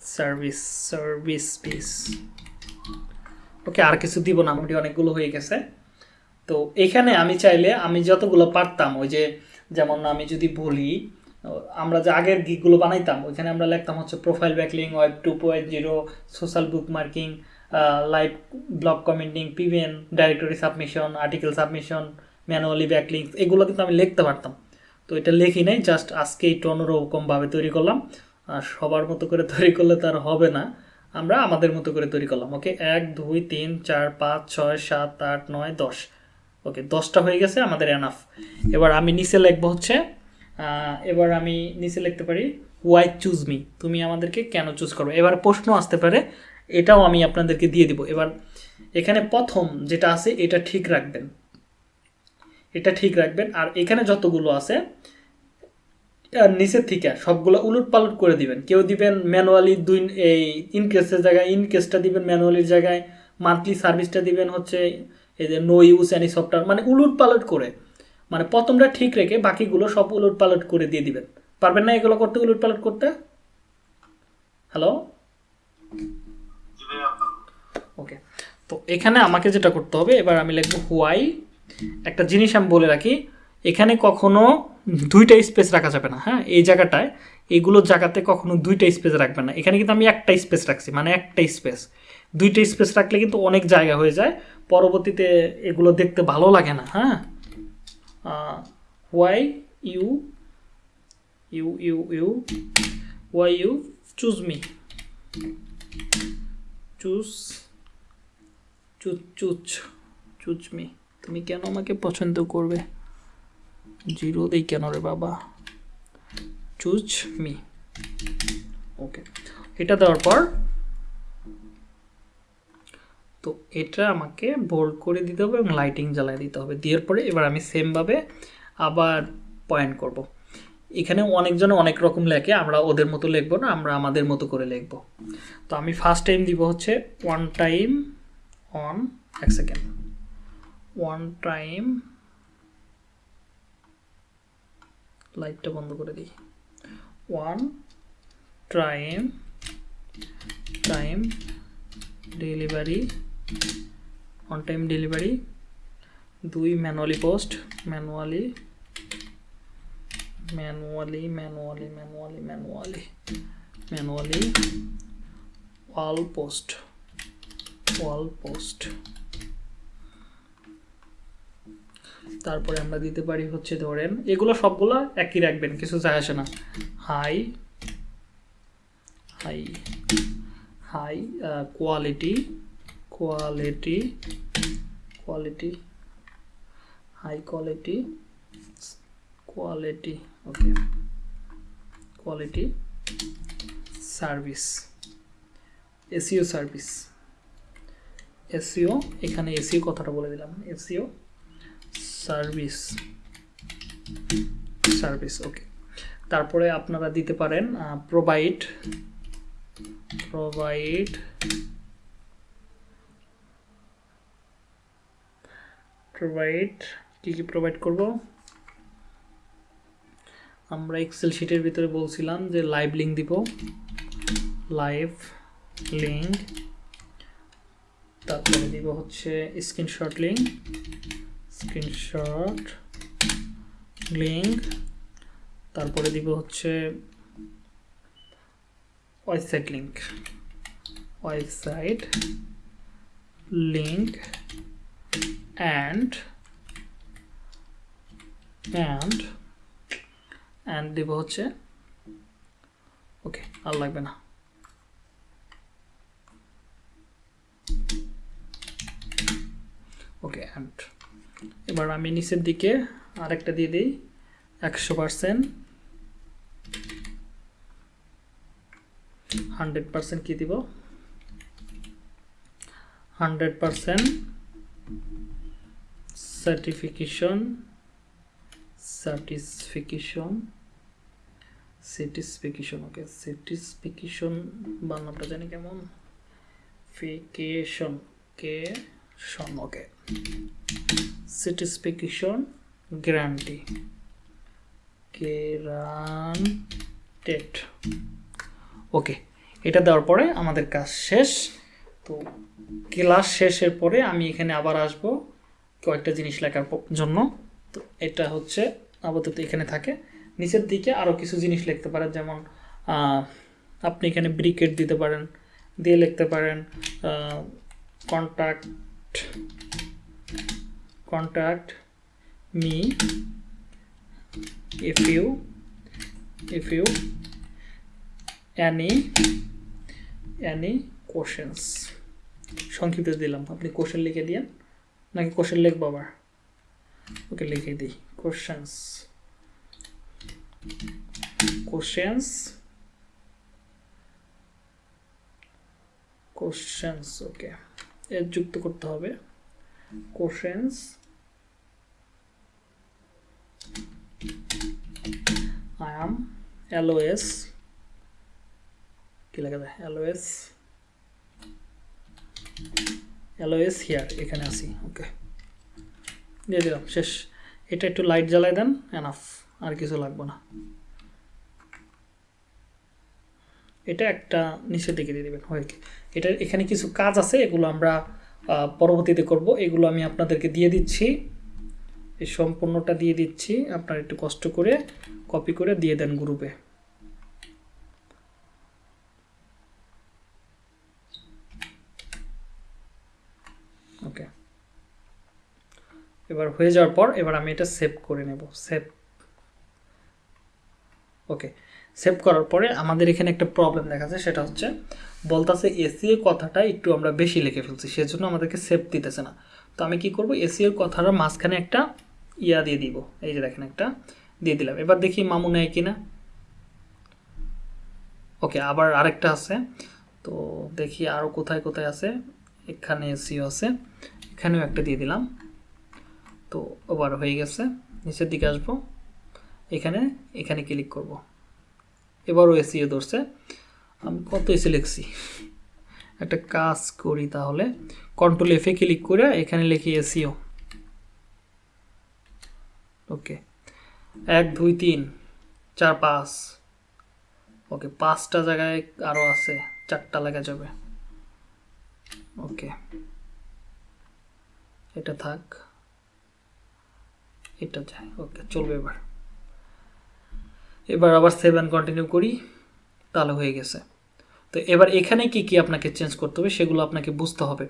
সার্ভিস সার্ভিস পিস ওকে আর কিছু দিব না, মোটামুটি অনেকগুলো হয়ে গেছে। তো এখানে আমি চাইলে আমি যতগুলো পারতাম, ওই যে যেমন আমি যদি বলি, আমরা যে আগের গিকগুলো বানাইতাম, ওইখানে আমরা লিখতাম হচ্ছে profile backlink web two point zero social bookmarking live blog commenting পিভিএন directory submission article submission manually backlink এগুলো কিন্তু আমি লিখতে পারতাম। তো এটা লিখি নাই জাস্ট আজকে একটু অন্যরকমভাবে তৈরি করলাম। সবার মতো করে তৈরি করলে তার হবে না। আমরা আমাদের মতো করে তৈরি করলাম ওকে এক, দুই, তিন, চার, পাঁচ, ছয়, সাত, আট, নয়, দশ। ওকে দশটা হয়ে গেছে, আমাদের এনাফ এবার আমি নিচে লিখব হচ্ছে এবার আমি নিচে লিখতে পারি ওয়াই চুজ মি তুমি আমাদেরকে কেন চুজ করো এবার প্রশ্ন আসতে পারে এটাও আমি আপনাদেরকে দিয়ে দিব। এবার এখানে প্রথম যেটা আছে, এটা ঠিক রাখবেন। এটা ঠিক রাখবেন। আর এখানে যতগুলো আছে আর নিচের থেকে সবগুলো উলট পালট করে দিবেন। কেউ দিবেন ম্যানুয়ালি দুই, এই ইনকেসের জায়গায় ইনকেসটা দিবেন ম্যানুয়ালির জায়গায়, মান্থলি সার্ভিসটা দিবেন হচ্ছে এই যে নো ইউজ অ্যানি সফটওয়্যার মানে উলট পালট করে। মানে প্রথমটা ঠিক রেখে বাকিগুলো সব উলট পালট করে দিয়ে দিবেন। পারবেন না এগুলো করতে উলট পালট করতে? হ্যালো? তো এখানে আমাকে যেটা করতে হবে, এবার আমি লিখব হোয়াই একটা জিনিস আমি বলে রাখি, এখানে কখনো দুইটা স্পেস রাখা যাবে না হ্যাঁ? এই জায়গাটায় এইগুলো জায়গাতে কখনো দুইটা স্পেস রাখবে না। এখানে কিন্তু আমি একটা স্পেস রাখছি মানে একটা স্পেস দুইটা স্পেস রাখলে কিন্তু অনেক জায়গা হয়ে যায়, পরবর্তীতে এগুলো দেখতে ভালো লাগে না হ্যাঁ? Why you you you you why you choose me choose choose choose choose me. তুমি কেন আমাকে পছন্দ করবে? জিরো দেই কেন রে বাবা? Choose me. ওকে, এটা দেওয়ার পর তো এটা আমাকে বোল্ড করে দিতে হবে এবং লাইটিং জ্বালিয়ে দিতে হবে। দেওয়ার পরে এবার আমি সেমভাবে আবার পয়েন্ট করব। এখানে অনেকজন অনেক রকম লেখে, আমরা ওদের মতো লিখব না, আমরা আমাদের মতো করে লিখব। তো আমি ফার্স্ট টাইম দিব হচ্ছে ওয়ান টাইম অন এক সেকেন্ড ওয়ান টাইম লাইটটা বন্ধ করে দিই। One time time delivery on time delivery দুই manually post manually manually manually manually manually manually wall post wall post তারপরে আমরা দিতে পারি হচ্ছে ধরেন, এগুলো সবগুলো একই রাখবেন, কিছু যায় আসে না। High high high quality quality quality high quality quality okay quality service SEO service SEO এখানে এসিও কথাটা বলে দিলাম এসিও সার্ভিস সার্ভিস ওকে তারপরে আপনারা দিতে পারেন প্রোভাইড প্রোভাইড প্রোভাইড কী কী প্রোভাইড করব? আমরা এক্সেল শিটের ভিতরে বলছিলাম যে লাইভ লিঙ্ক দিব লাইভ লিঙ্ক তারপরে দিব হচ্ছে স্ক্রিনশট লিঙ্ক স্ক্রিনশট লিঙ্ক তারপরে দিব হচ্ছে website link website link and and and দিব হচ্ছে ওকে আর লাগবে না। ওকে অ্যান্ড এবার আমি নিচের দিকে আরেকটা দিয়ে দিই, একশো পার্সেন্ট হান্ড্রেড পার্সেন্ট কী দিব? Hundred percent certification certification certification okay certification বাংলাটা জানি কেমন? ফিকেশন কে শন ওকে satisfaction guarantee guaranteed ওকে এটা দেওয়ার পরে আমাদের কাজ শেষ। তো ক্লাস শেষের পরে আমি এখানে আবার আসব কয়েকটা জিনিস লেখার জন্য। তো এটা হচ্ছে আপাতত এখানে থাকে। নিচের দিকে আরও কিছু জিনিস লিখতে পারেন, যেমন আপনি এখানে ব্রিকেট দিতে পারেন, দিয়ে লিখতে পারেন contact contact. Me if you if you any any questions. সংক্ষিপ্ত দিলাম। আপনি কোশ্চেন লিখে দিয়েন। নাকি কোশ্চেন লিখব আবার? ওকে লিখে দিই। কোশ্চেন্স কোশ্চেন্স কোশ্চেন্স ওকে যুক্ত করতে হবে। I am LOS কি লেখা যায় LOS LOS here, এখানে আসি ওকে। দিয়ে দিলাম, শেষ। এটা একটু লাইট জ্বালাই দেন এনাফ আর কিছু লাগবে না। এটা একটা নিচের দিকে দিয়ে দেবেন, হয় এটা এখানে কিছু কাজ আছে, এগুলো আমরা পরবর্তীতে করব। এগুলো আমি আপনাদেরকে দিয়ে দিচ্ছি। এই সম্পূর্ণটা দিয়ে দিচ্ছি। আপনারা একটু কষ্ট করে কপি করে দিয়ে দেন গ্রুপে ওকে। এবার হয়ে যাওয়ার পর, এবার আমি এটা সেভ করে নেব। সেভ ওকে। সেভ করার পরে আমাদের এখানে একটা প্রবলেম দেখা যায় সেটা হচ্ছে বলতাছে এসিও কথাটা একটু আমরা বেশি লিখে ফেলছি, সেজন্য আমাদেরকে সেভ দিতেছে না। তো আমি কি করব? এসিওর কথাটা মাঝখানে একটা ইয়া দিয়ে দিব, এই যে দেখেন একটা দিয়ে দিলাম। এবার দেখি মামু নেয় কিনা। ওকে, আবার আরেকটা আছে। তো দেখি আরও কোথায় কোথায় আছে। এখানে এসিও আছে, এখানেও একটা দিয়ে দিলাম। তো ওভার হয়ে গেছে, নিচের দিকে আসব। এখানে এখানে ক্লিক করব। এবারও এসিও ধরছে। আমি কত এসে লিখছি? একটা কাজ করি তাহলে। কন্ট্রোল এফে ক্লিক করে এখানে লিখি এসিও ওকে এক, দুই, তিন, চার, পাঁচ। ওকে পাঁচটা জায়গায় আরও আছে। চারটা লেখা যাবে। ওকে এটা থাক। এটা যায়। ওকে চলবে এবার। এবার আবার সেভেন কন্টিনিউ করি, তাহলে হয়ে গেছে। তো এবার এখানে কি কি আপনাকে চেঞ্জ করতে হবে সেগুলো আপনাকে বুঝতে হবে।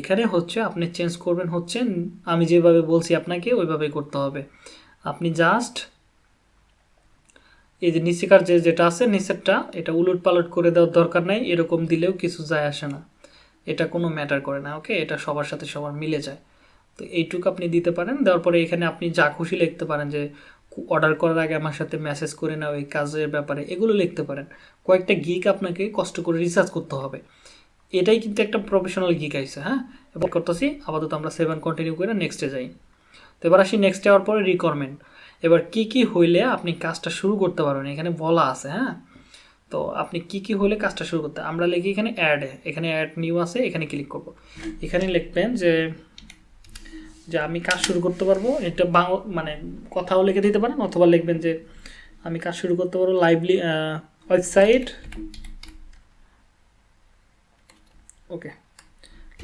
এখানে হচ্ছে আপনি চেঞ্জ করবেন হচ্ছে, আমি যেভাবে বলছি আপনাকে ওইভাবে করতে হবে। আপনি জাস্ট এই যে নিচেকার যে যেটা আছে, নিচেরটা এটা উলট পালট করে দেওয়ার দরকার নাই, এরকম দিলেও কিছু যায় আসে না। এটা কোনো ম্যাটার করে না ওকে এটা সবার সাথে সবার মিলে যায়। তো এইটুকু আপনি দিতে পারেন, দেওয়ার পরে এখানে আপনি যা খুশি লিখতে পারেন যে অর্ডার করার আগে আমার সাথে মেসেজ করে নাও এই কাজের ব্যাপারে, এগুলো লিখতে পারেন। কয়েকটা গিক আপনাকে কষ্ট করে রিসার্চ করতে হবে। এটাই কিন্তু একটা প্রফেশনাল গিক আইছে হ্যাঁ? এবার করতেছি, আপাতত আমরা সেভেন কন্টিনিউ করে নেক্সটে যাই। তো এবার আসি নেক্সট যাওয়ার পরে রিকোয়ারমেন্ট এবার কি কি হইলে আপনি কাজটা শুরু করতে পারবেন? এখানে বলা আছে হ্যাঁ? তো আপনি কি কি হলে কাজটা শুরু করতে, আমরা লিখি এখানে অ্যাড এখানে অ্যাড নিউ আছে, এখানে ক্লিক করব। এখানে লিখবেন যে যে আমি কাজ শুরু করতে পারব, এটা মানে কথাও লিখে দিতে পারেন অথবা লিখবেন যে আমি কাজ শুরু করতে পারব লাইভলি ওয়েবসাইট ওকে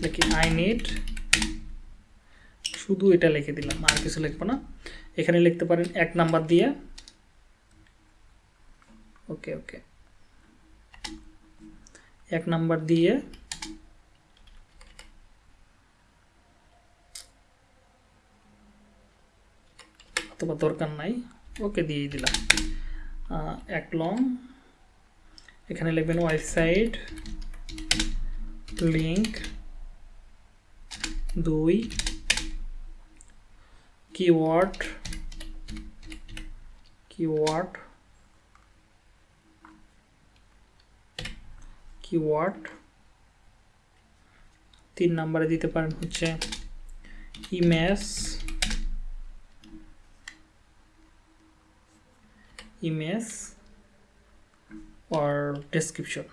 লিখি আই নিড শুধু এটা লিখে দিলাম, আর কিছু লিখব না। এখানে লিখতে পারেন এক নাম্বার দিয়ে। ওকে ওকে এক নাম্বার দিয়ে অথবা দরকার নাই। ওকে দিয়ে দিলাম। এক লং। এখানে লিখবেন ওয়েবসাইট লিঙ্ক দুই, কিওয়ার্ড কিওয়ার্ড কিওয়ার্ড। তিন নম্বরে দিতে পারেন হচ্ছে image image or description.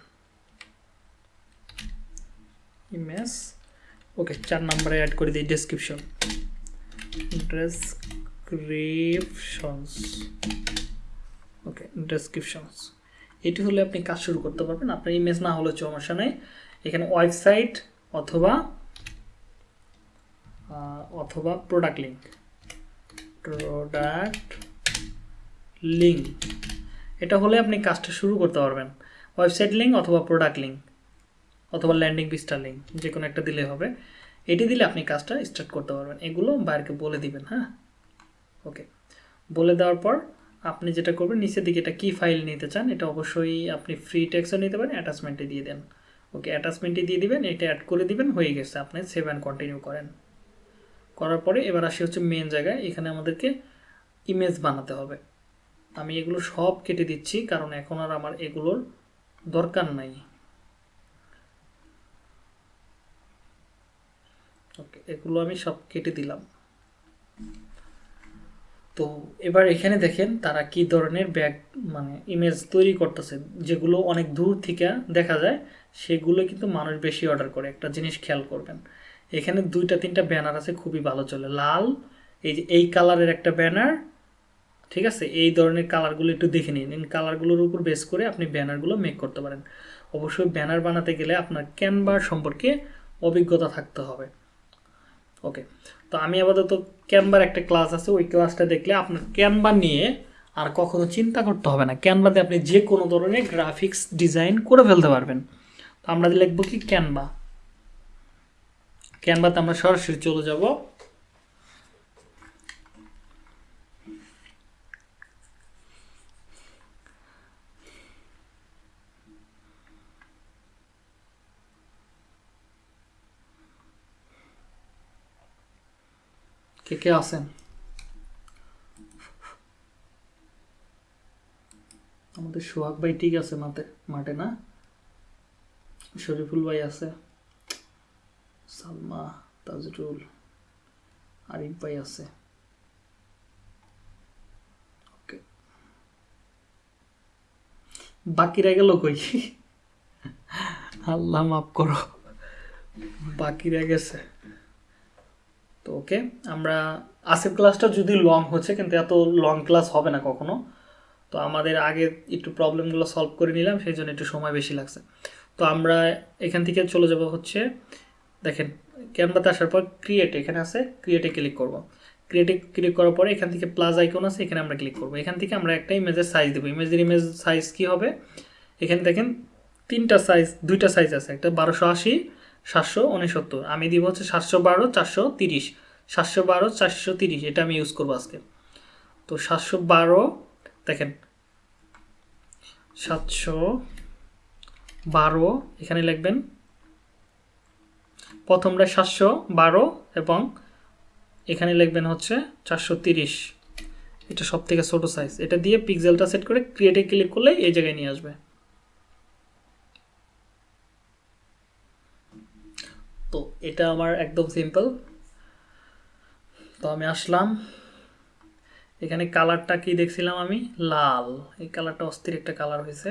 image okay চার নম্বরে অ্যাড করে দিই ডেসক্রিপশন ডেসক্রিপশনস ওকে ডেসক্রিপশনস এটি হলে আপনি কাজ শুরু করতে পারবেন। আপনার ইমেজ না হলে সমস্যা নেই। এখানে ওয়েবসাইট অথবা অথবা প্রোডাক্ট লিঙ্ক প্রোডাক্ট লিঙ্ক এটা হলে আপনি কাজটা শুরু করতে পারবেন। ওয়েবসাইট লিঙ্ক অথবা প্রোডাক্ট লিঙ্ক অথবা ল্যান্ডিং পিস্টার লিঙ্ক যে কোনো একটা দিলে হবে। এটি দিলে আপনি কাজটা স্টার্ট করতে পারবেন। এগুলো বাইরকে বলে দিবেন হ্যাঁ? ওকে। বলে দেওয়ার পর আপনি যেটা করবেন, নিচের দিকে এটা কি ফাইল নিতে চান, এটা অবশ্যই আপনি ফ্রি টেক্সও নিতে পারেন অ্যাটাচমেন্টে দিয়ে দেন। ওকে অ্যাটাচমেন্টে দিয়ে দিবেন, এটা অ্যাড করে দিবেন, হয়ে গেছে। আপনি সেভ অ্যান্ড কন্টিনিউ করেন। করার পরে এবার আসি হচ্ছে মেন জায়গায়। এখানে আমাদেরকে ইমেজ বানাতে হবে। আমি এগুলো সব কেটে দিচ্ছি, কারণ এখন আর আমার এগুলোর দরকার নাই। এগুলো আমি সব কেটে দিলাম। তো এবার এখানে দেখেন তারা কি ধরনের ব্যাগ মানে ইমেজ তৈরি করতেছে, যেগুলো অনেক দূর থেকে দেখা যায়, সেগুলো কিন্তু মানুষ বেশি অর্ডার করে। একটা জিনিস খেয়াল করবেন, এখানে দুইটা তিনটা ব্যানার আছে, খুবই ভালো চলে। লাল, এই যে এই কালারের একটা ব্যানার ঠিক আছে? এই ধরনের কালারগুলো একটু দেখে নিন। কালারগুলোর উপর বেস করে আপনি ব্যানারগুলো মেক করতে পারেন। অবশ্যই ব্যানার বানাতে গেলে আপনার ক্যানভার সম্পর্কে অভিজ্ঞতা থাকতে হবে। ওকে তো আমি আপাতত ক্যানভার একটা ক্লাস আছে। ওই ক্লাসটা দেখলে আপনার ক্যানভা নিয়ে আর কখনো চিন্তা করতে হবে না। ক্যানভাতে আপনি যে কোনো ধরনের গ্রাফিক্স ডিজাইন করে ফেলতে পারবেন। তো আমরা লিখব কি? ক্যানভা ক্যানভাতে আমরা সরাসরি চলে যাব। কে কে আছেন আমাদের সোহাগ ভাই ঠিক আছে মাঠে মাঠে না? শরীফুল ভাই আছে। সালমা, তাজরুল, আরিফ ভাই আছে। বাকিরা গেল কই? আল্লাহ মাফ করো। বাকিরা গেছে। তো ওকে, আমরা আসিফ ক্লাসটা যদি লং হচ্ছে, কিন্তু এত লং ক্লাস হবে না কখনো, তো আমাদের আগে একটু প্রবলেমগুলো সলভ করে নিলাম, সেই জন্য একটু সময় বেশি লাগছে। তো আমরা এখান থেকে চলে যাব হচ্ছে, দেখেন ক্যানভাতে আসার পর ক্রিয়েট এখানে আছে ক্রিয়েটে ক্লিক করব। ক্রিয়েটে ক্লিক করার পরে এখান থেকে প্লাস আইকন আছে, এখানে আমরা ক্লিক করব। এখান থেকে আমরা একটা ইমেজের সাইজ দেবো। ইমেজের ইমেজ সাইজ কী হবে? এখানে দেখেন, তিনটা সাইজ দুইটা সাইজ আছে, একটা বারোশো আশি সাতশো উনসত্তর। আমি দিব হচ্ছে সাতশো বারো, চারশো তিরিশ। সাতশো বারো, চারশো তিরিশ। এটা আমি ইউজ করব আজকে। তো সাতশো বারো, দেখেন। সাতশো বারো, এখানে লিখবেন। প্রথমটা সাতশো বারো এবং এখানে লিখবেন হচ্ছে চারশো তিরিশ। এটা সব থেকে ছোটো সাইজ এটা দিয়ে পিক্সেলটা সেট করে ক্রিয়েটে ক্লিক করলে এই জায়গায় নিয়ে আসবে। তো এটা আমার একদম সিম্পল তো আমি আসলাম। এখানে কালারটা কি দেখছিলাম আমি? লাল। এই কালারটা অস্থির একটা কালার হয়েছে।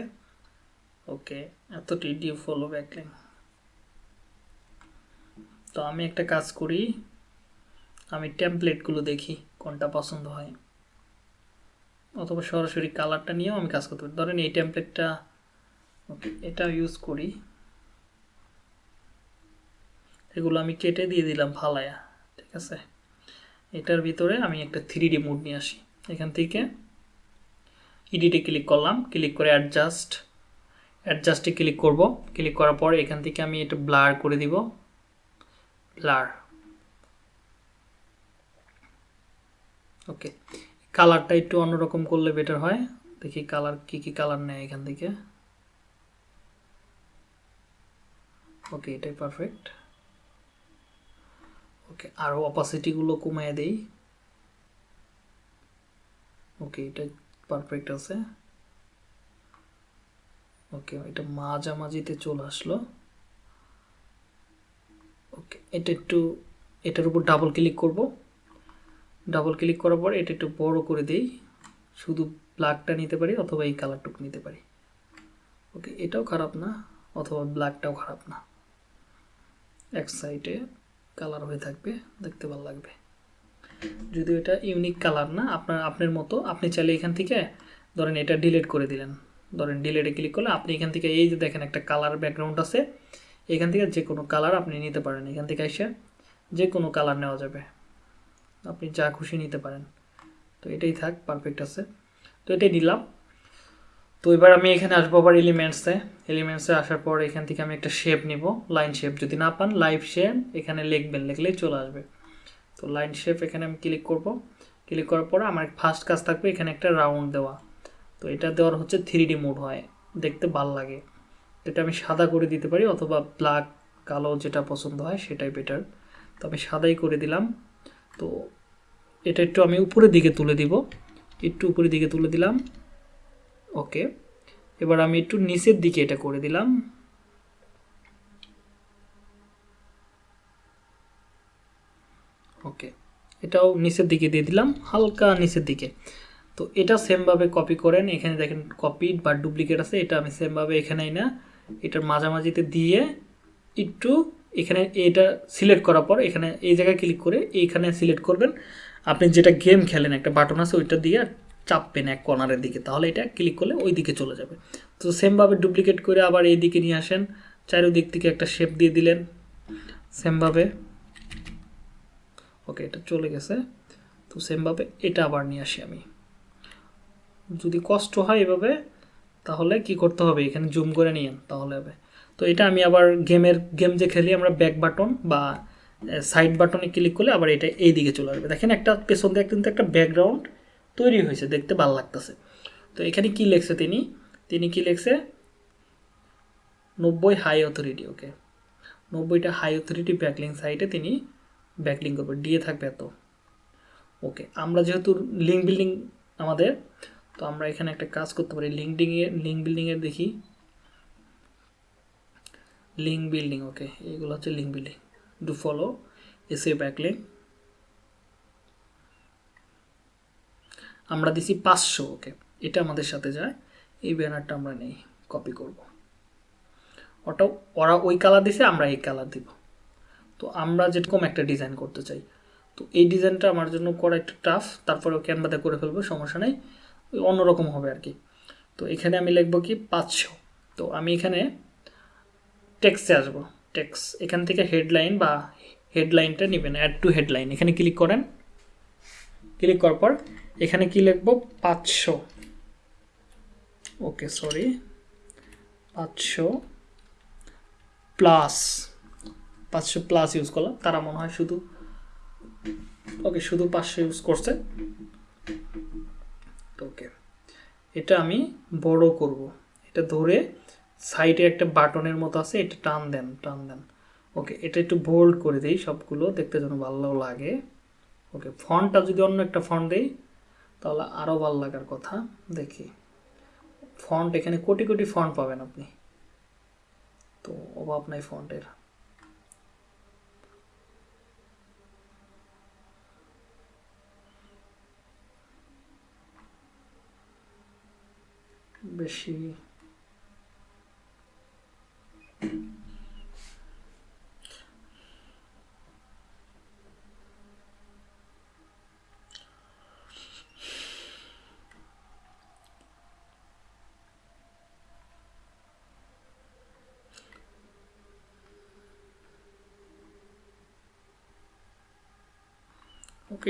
ওকে, এত টিডিও ফলো ব্যাকলিং তো আমি একটা কাজ করি। আমি টেমপ্লেটগুলো দেখি, কোনটা পছন্দ হয়। অথবা সরাসরি কালারটা নিয়েও আমি কাজ করতে পারি। ধরেন এই টেমপ্লেটটা ওকে এটা ইউজ করি। এগুলো আমি কেটে দিয়ে দিলাম ফালায়া, ঠিক আছে? এটার ভিতরে আমি একটা থ্রি ডি মুড নিয়ে আসি। এখান থেকে ইডিটে ক্লিক করলাম ক্লিক করে অ্যাডজাস্ট অ্যাডজাস্টে ক্লিক করব। ক্লিক করার পরে এখান থেকে আমি এটা ব্লার করে দিব। ব্লার ওকে কালারটা একটু অন্যরকম করলে বেটার হয়। দেখি কালার কি কি কালার নেয় এখান থেকে? ওকে এটাই পারফেক্ট ওকে আরও অপাসিটিগুলো কমিয়ে দেই। ওকে এটা পারফেক্ট আছে। ওকে এটা মাঝামাঝিতে চলে আসলো। ওকে এটা একটু, এটার উপর ডাবল ক্লিক করব। ডাবল ক্লিক করার পর এটা একটু বড় করে দেই। শুধু ব্ল্যাকটা নিতে পারি অথবা এই কালারটুকু নিতে পারি। ওকে এটাও খারাপ না, অথবা ব্ল্যাকটাও খারাপ না। এক সাইডে কালার হয়ে থাকবে, দেখতে ভালো লাগবে। যদিও এটা ইউনিক কালার না, আপনার আপনার মতো, আপনি চাইলে এখান থেকে, ধরেন এটা ডিলেট করে দিলেন। ধরেন ডিলেটে ক্লিক করলে আপনি এখান থেকে এই যে দেখেন একটা কালার ব্যাকগ্রাউন্ড আছে, এখান থেকে যে কোনো কালার আপনি নিতে পারেন। এখান থেকে এসে যে কোনো কালার নেওয়া যাবে। আপনি যা খুশি নিতে পারেন। তো এটাই থাক পারফেক্ট আছে। তো এটাই নিলাম। তো এবার আমি এখানে আসব আবার এলিমেন্টসে এলিমেন্টসে আসার পর এখান থেকে আমি একটা শেপ নিব লাইন শেপ যদি না পান লাইভ শেপ এখানে লিখবেন, লিখলেই চলে আসবে। তো লাইন শেপ এখানে আমি ক্লিক করব। ক্লিক করার পর আমার ফার্স্ট কাজ থাকবে এখানে একটা রাউন্ড দেওয়া। তো এটা দেওয়ার হচ্ছে থ্রি ডি মোড হয়, দেখতে ভালো লাগে। এটা আমি সাদা করে দিতে পারি, অথবা ব্ল্যাক কালো যেটা পছন্দ হয় সেটাই বেটার তো আমি সাদাই করে দিলাম। তো এটা একটু আমি উপরের দিকে তুলে দিব। একটু উপরের দিকে তুলে দিলাম। ওকে। এবার আমি একটু নিচের দিকে এটা করে দিলাম। ওকে, এটাও নিচের দিকে দিয়ে দিলাম, হালকা নিচের দিকে। তো এটা সেমভাবে কপি করেন, এখানে দেখেন কপি বা ডুপ্লিকেট আছে, এটা আমি সেমভাবে এখানেই না, এটার মাঝামাঝিতে দিয়ে একটু এখানে এটা সিলেক্ট করার পর এখানে এই জায়গায় ক্লিক করে এইখানে সিলেক্ট করবেন। আপনি যেটা গেম খেলেন, একটা বাটন আছে, ওইটা দিয়ে চাপবেন এক কর্নারের দিকে, তাহলে এটা ক্লিক করলে ওই দিকে চলে যাবে। তো সেমভাবে ডুপ্লিকেট করে আবার এই দিকে নিয়ে আসেন, চারিদিক থেকে একটা শেপ দিয়ে দিলেন সেমভাবে ওকে এটা চলে গেছে। তো সেমভাবে এটা আবার নিয়ে আসি আমি। যদি কষ্ট হয় এভাবে, তাহলে কি করতে হবে? এখানে জুম করে নিয়েন, তাহলে হবে। তো এটা আমি আবার গেমের গেম যে খেলি আমরা ব্যাক বাটন বা সাইড বাটনে ক্লিক করলে আবার এটা এই দিকে চলে আসবে। দেখেন একটা পেছন দিয়ে কিন্তু একটা ব্যাকগ্রাউন্ড তৈরি হয়েছে, দেখতে ভালো লাগতেছে। তো এখানে কি লেখছে তিনি? তিনি কি লেখছে? নব্বই হাই অথরিটি, ওকে। নব্বইটা হাই অথরিটি ব্যাকলিং সাইটে তিনি ব্যাকলিং করবে ডিএ থাকবে এত। ওকে, আমরা যেহেতু লিঙ্ক বিল্ডিং আমাদের, তো আমরা এখানে একটা কাজ করতে পারি লিঙ্কডিংয়ে লিঙ্ক বিল্ডিংয়ের দেখি। লিঙ্ক বিল্ডিং, ওকে এইগুলো হচ্ছে লিঙ্ক বিল্ডিং। ডু ফলো এসে ব্যাকলিং আমরা দিছি পাঁচশো, ওকে? এটা আমাদের সাথে যায়। এই ব্যানারটা আমরা নেই কপি করব। ওটা ওরা ওই কালার দিছে, আমরা এই কালার দিব। তো আমরা যেরকম একটা ডিজাইন করতে চাই। তো এই ডিজাইনটা আমার জন্য করা একটু টাফ তারপরে ক্যানভাতে করে ফেলব, সমস্যা নেই। অন্যরকম হবে আর কি। তো এখানে আমি লিখব কি, পাঁচশো। তো আমি এখানে টেক্সে আসব। টেক্স এখান থেকে হেডলাইন বা হেডলাইনটা নেবেন অ্যাড টু হেডলাইন এখানে ক্লিক করেন। ক্লিক করার পর এখানে কি লিখব? পাঁচশো। ওকে সরি পাঁচশো প্লাস পাঁচশো প্লাস ইউজ করলাম। তারা মনে হয় শুধু ওকে শুধু পাঁচশো ইউজ করছে। ওকে এটা আমি বড় করব। এটা ধরে সাইডে একটা বাটনের মতো আছে, এটা টান দেন টান দেন। ওকে এটা একটু বোল্ড করে দেই, সবগুলো দেখতে যেন ভালো লাগে। ওকে ফন্টটা যদি অন্য একটা ফন্ট দেই তাহলে আরও ভালো লাগার কথা, দেখি। ফন্ট, এখানে কোটি কোটি ফন্ট পাবেন আপনি। তো অভাব নাই ফন্টের। বেশি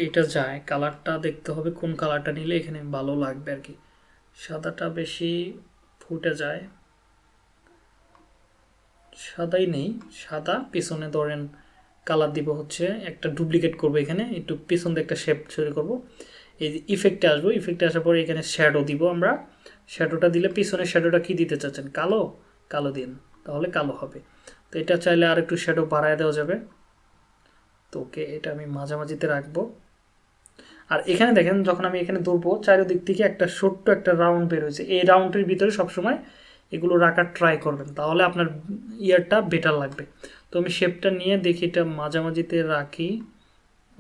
এটা যায়। কালারটা দেখতে হবে, কোন কালারটা নিলে এখানে ভালো লাগবে আর কি। সাদাটা বেশি ফুটে যায়। সাদাই নেই, সাদা। পিছনে ধরেন কালার দিব হচ্ছে, একটা ডুপ্লিকেট করব এখানে, একটু পিছন দিয়ে একটা শেপ তৈরি করব। এই যে ইফেক্টে আসব ইফেক্টে আসার পরে এখানে শ্যাডো দিব আমরা। শ্যাডোটা দিলে পিছনের শ্যাডোটা কি দিতে চাচ্ছেন? কালো? কালো দিন, তাহলে কালো হবে। তো এটা চাইলে আর একটু শ্যাডো বাড়ায় দেওয়া যাবে। তো ওকে এটা আমি মাঝামাঝিতে রাখব। আর এখানে দেখেন, যখন আমি এখানে ধরবো চারিদিক থেকে একটা ছোট্ট একটা রাউন্ড বের হয়েছে। এই রাউন্ডের ভিতরে সবসময় এগুলো রাখার ট্রাই করবেন, তাহলে আপনার ইয়ারটা বেটার লাগবে। তো আমি শেপটা নিয়ে দেখি, এটা মাঝামাঝিতে রাখি।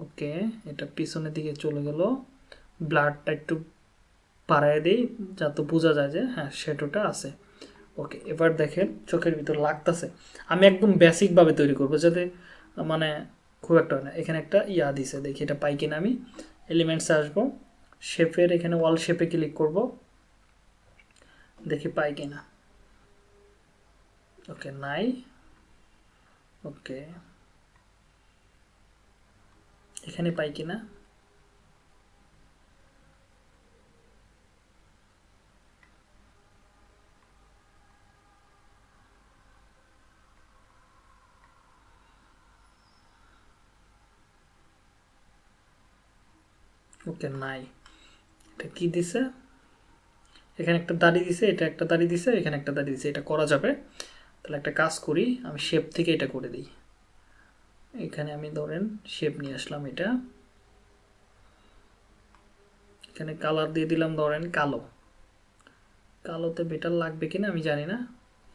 ওকে, এটা পিছনের দিকে চলে গেল। ব্লাডটা একটু বাড়ায় দিই, যাতে বোঝা যায় যে হ্যাঁ শ্যাডোটা আছে। ওকে, এবার দেখেন, চোখের ভিতর লাগতেছে। আমি একদম বেসিকভাবে তৈরি করব, যাতে মানে খুব একটা না। এখানে একটা ইয়া দিছে, দেখি এটা পাই কিনা আমি। এলিমেন্টসে আসব। শেপের এখানে ওয়াল শেপে ক্লিক করব। দেখি পাই কিনা। ওকে নাই। ওকে এখানে পাই কিনা? ওকে, নাই। এটা কি দিছে? এখানে একটা দাড়ি দিছে, এটা একটা দাড়ি দিছে, এখানে একটা দাড়ি দিছে, এটা করা যাবে। তাহলে একটা কাজ করি, আমি শেপ থেকে এটা করে দিই। এখানে আমি ধরেন শেপ নিয়ে আসলাম এটা। এখানে কালার দিয়ে দিলাম ধরেন কালো। কালোতে বেটার লাগবে কিনা আমি জানি না।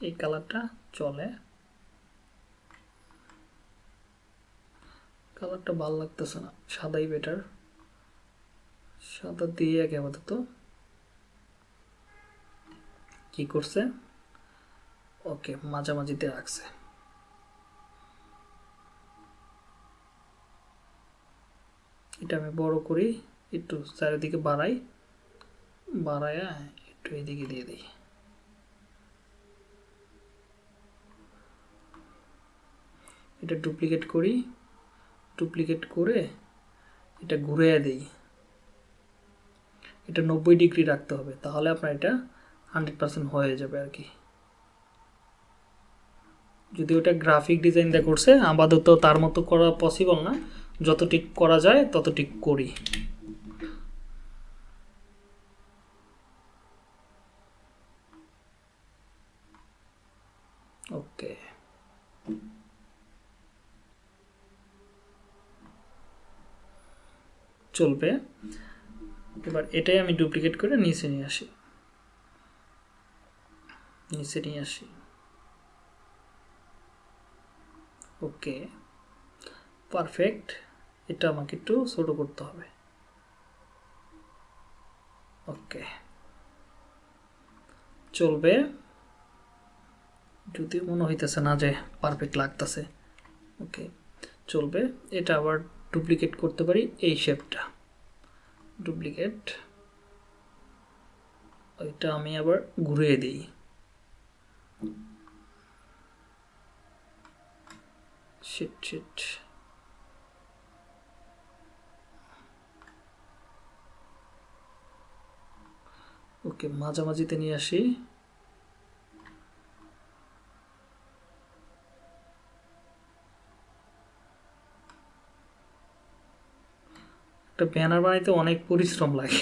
এই কালারটা চলে। কালারটা ভালো লাগতেছে না, সাদাই বেটার সাদা দিয়ে আগে আপাতত কি করছে? ওকে, মাঝামাঝিতে রাখছে। এটা আমি বড় করি, একটু চারিদিকে বাড়াই, বাড়ায়া একটু এদিকে দিয়ে দিই। এটা ডুপ্লিকেট করি ডুপ্লিকেট করে এটা ঘুরে দিই। এটা নব্বই ডিগ্রি রাখতে হবে, তাহলে আপনার এটা হান্ড্রেড পার্সেন্ট হয়ে যাবে আর কি। যদি ওটা গ্রাফিক ডিজাইন দিয়ে করছে, আপাতত তার মতো করা পসিবল না। যতটিক করা যায় ততটিক করি। ওকে চলবে। এবার এটাই আমি ডুপ্লিকেট করে নিচে নিয়ে আসি। নিচে নিয়ে আসি। ওকে পারফেক্ট এটা আমাকে একটু ছোটো করতে হবে। ওকে, চলবে। যদি মনে হইতেছে না যে পারফেক্ট লাগতেছে। ওকে, চলবে। এটা আবার ডুপ্লিকেট করতে পারি এই শেপটা ডুপ্লিকেট ওইটা আমি আবার ঘুরিয়ে দিই। ওকে মাঝামাঝিতে নিয়ে আসি। একটা ব্যানার বানাইতে অনেক পরিশ্রম লাগে।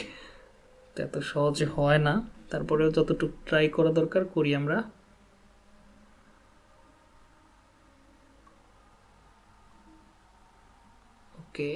এত সহজে হয় না। তারপরেও যতটুকু ট্রাই করা দরকার করি আমরা। ওকে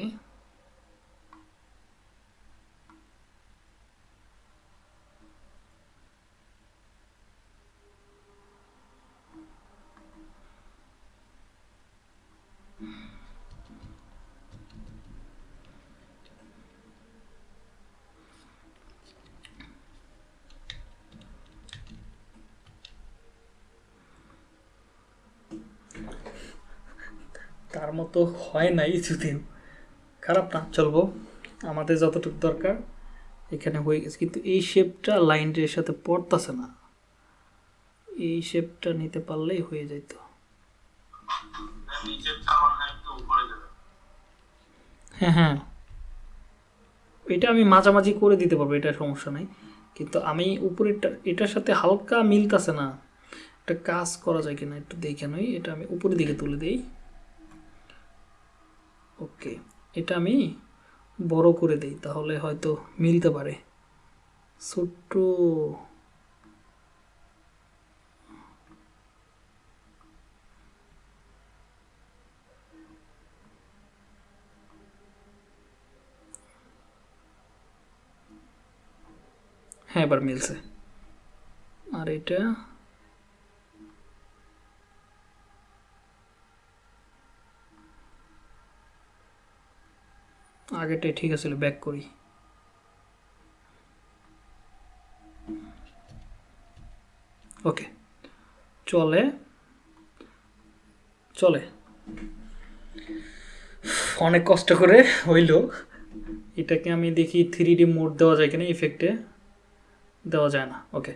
মতো হয় নাই যদিও খারাপ না। চলবো। আমাদের যতটুকু দরকার, এখানে হয়ে গেছে। কিন্তু এই শেপটা লাইনটির সাথে পড়তেছে না। এই শেপটা নিতে পারলেই হয়ে যাবে হ্যাঁ হ্যাঁ। এটা আমি মাঝামাঝি করে দিতে পারব, এটা সমস্যা নাই। কিন্তু আমি উপরেরটা, এটার সাথে হালকা মিলতাছে না। একটা কাজ করা যায় কিনা একটু দেখে নই। এটা আমি উপরের দিকে তুলে দিই। ওকে, এটা আমি বড় করে দিই, তাহলে হয়তো মিলতে পারে। ছোট্ট হ্যাঁ এবার মিলছে। আর এটা আগেটাই ঠিক আছিল ব্যাক করি। ওকে, চলে চলে। অনেক কষ্ট করে হইল। এটাকে আমি দেখি থ্রি ডি মোড দেওয়া যায় কিনা ইফেক্টে দেওয়া যায় না। ওকে,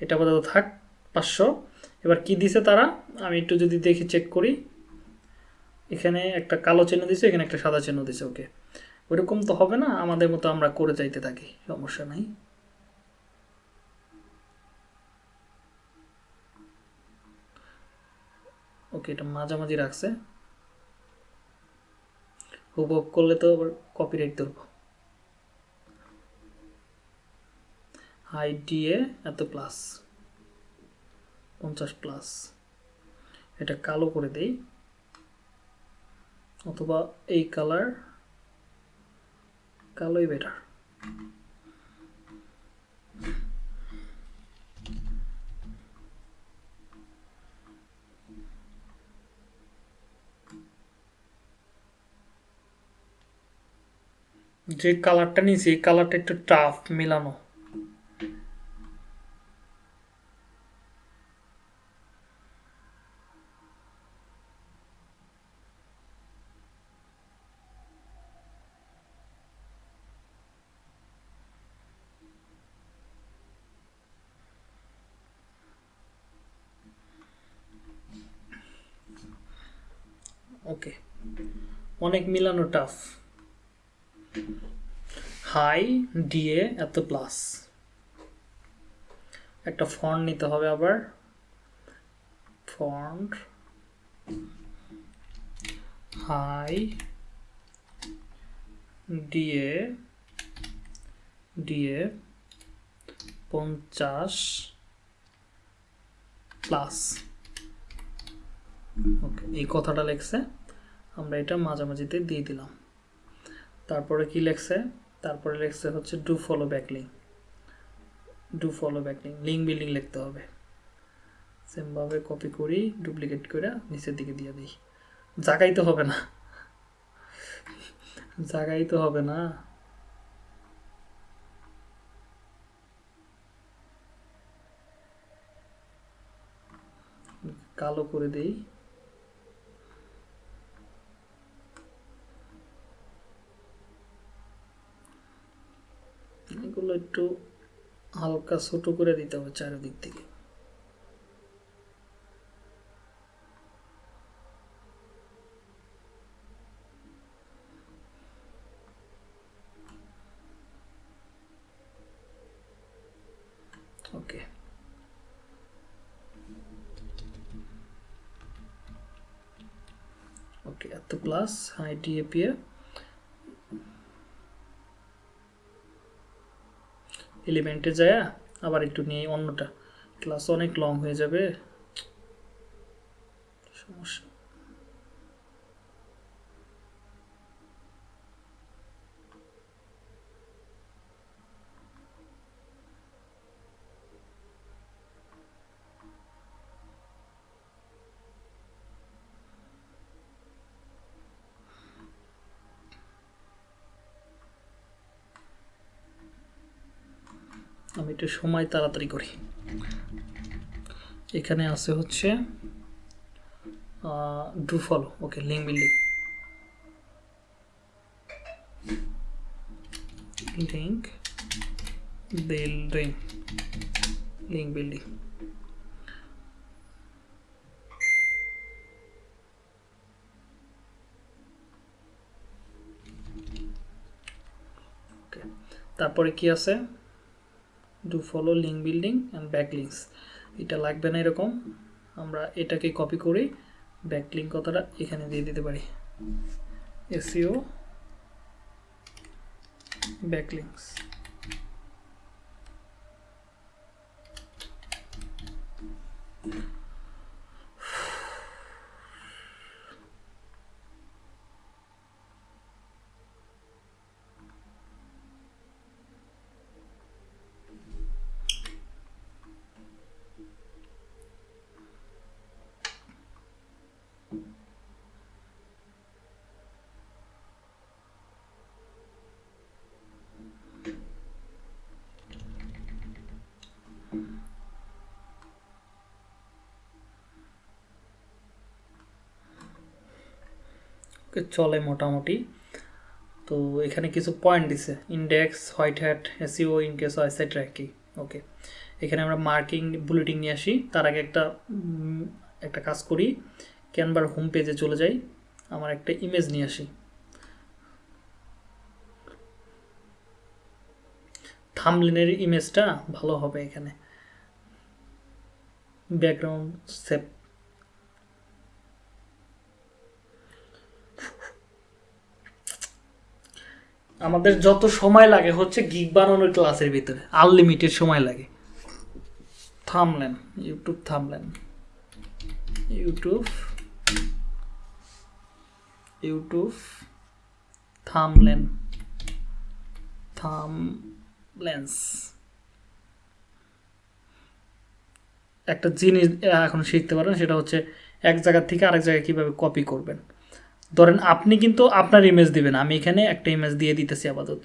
এটা আপাতত থাক, পাঁচশো। এবার কি দিছে তারা? আমি একটু যদি দেখি চেক করি। এখানে একটা কালো চিহ্ন দিছে, এখানে একটা সাদা চিহ্ন দিছে, ওকে। ওইরকম তো হবে না, আমাদের মতো আমরা করে যাইতে থাকি, সমস্যা নাই। ওকে এটা মাঝামাঝি রাখছে। হুবহু করলে তো আবার কপিরাইট ধরবো। হাই ডিএ এত প্লাস পঞ্চাশ প্লাস এটা কালো করে দেই। অথবা এই কালার কালোই বেটার যে কালারটা নিয়েছি এই কালারটা একটু টাফ মেলানো ওকে অনেক মিলানো টাফ হাই ডিএ এত প্লাস একটা ফন্ট নিতে হবে আবার। ফন্ট হাই ডিএ ডিএ পঞ্চাশ প্লাস ওকে এই কথাটা লেখছে। আমরা এটা মাঝামাঝিতে দিয়ে দিলাম। তারপরে কি লেখছে? তারপরে লেখছে হচ্ছে do follow back link do follow back link link building লিখতে হবে। সেমভাবে কপি করি ডুপ্লিকেট করে নিচের দিকে দিয়ে দিই। জাগাই তো হবে না। জাগাই তো হবে না। কালো করে দেই। এগুলো একটু হালকা ছোট করে দিতে হবে চারিদিক থেকে। ওকে ওকে এত প্লাস হাই ডিএপিএ এলিমেন্টে যায় আবার একটু নিয়ে অন্যটা। ক্লাস অনেক লং হয়ে যাবে। সমস্যা আমি একটু সময় তাড়াতাড়ি করি। এখানে আছে হচ্ছে do follow okay link building link building link building তারপরে কি আছে? Do follow link building and backlinks এটা লাগবে না এরকম। আমরা এটাকে কপি করে ব্যাকলিং কথাটা এখানে দিয়ে দিতে পারি। এসিও ব্যাক চলে মোটামুটি। তো এখানে কিছু পয়েন্ট দিছে। Index white hat SEO in case website ranking okay এখানে আমরা মার্কিং বুলেটিং নিয়ে আসি। তার আগে একটা একটা কাজ করি। ক্যানভার হোম পেজে চলে যাই। আমার একটা ইমেজ নিয়ে আসি। থামলিনের ইমেজটা ভালো হবে এখানে। ব্যাকগ্রাউন্ড সেভ আমাদের যত সময় লাগে হচ্ছে গিগ বানানোর ক্লাসের ভিতরে। আনলিমিটেড সময় লাগে। Thumbnail YouTube thumbnail. YouTube YouTube thumbnail. Thumbnails একটা জিনিস এখন শিখতে পারেন সেটা হচ্ছে এক জায়গা থেকে আরেক জায়গায় কীভাবে কপি করবেন। ধরেন আপনি কিন্তু আপনার ইমেজ দিবেন, আমি এখানে একটা ইমেজ দিয়ে দিতেছি আপাতত।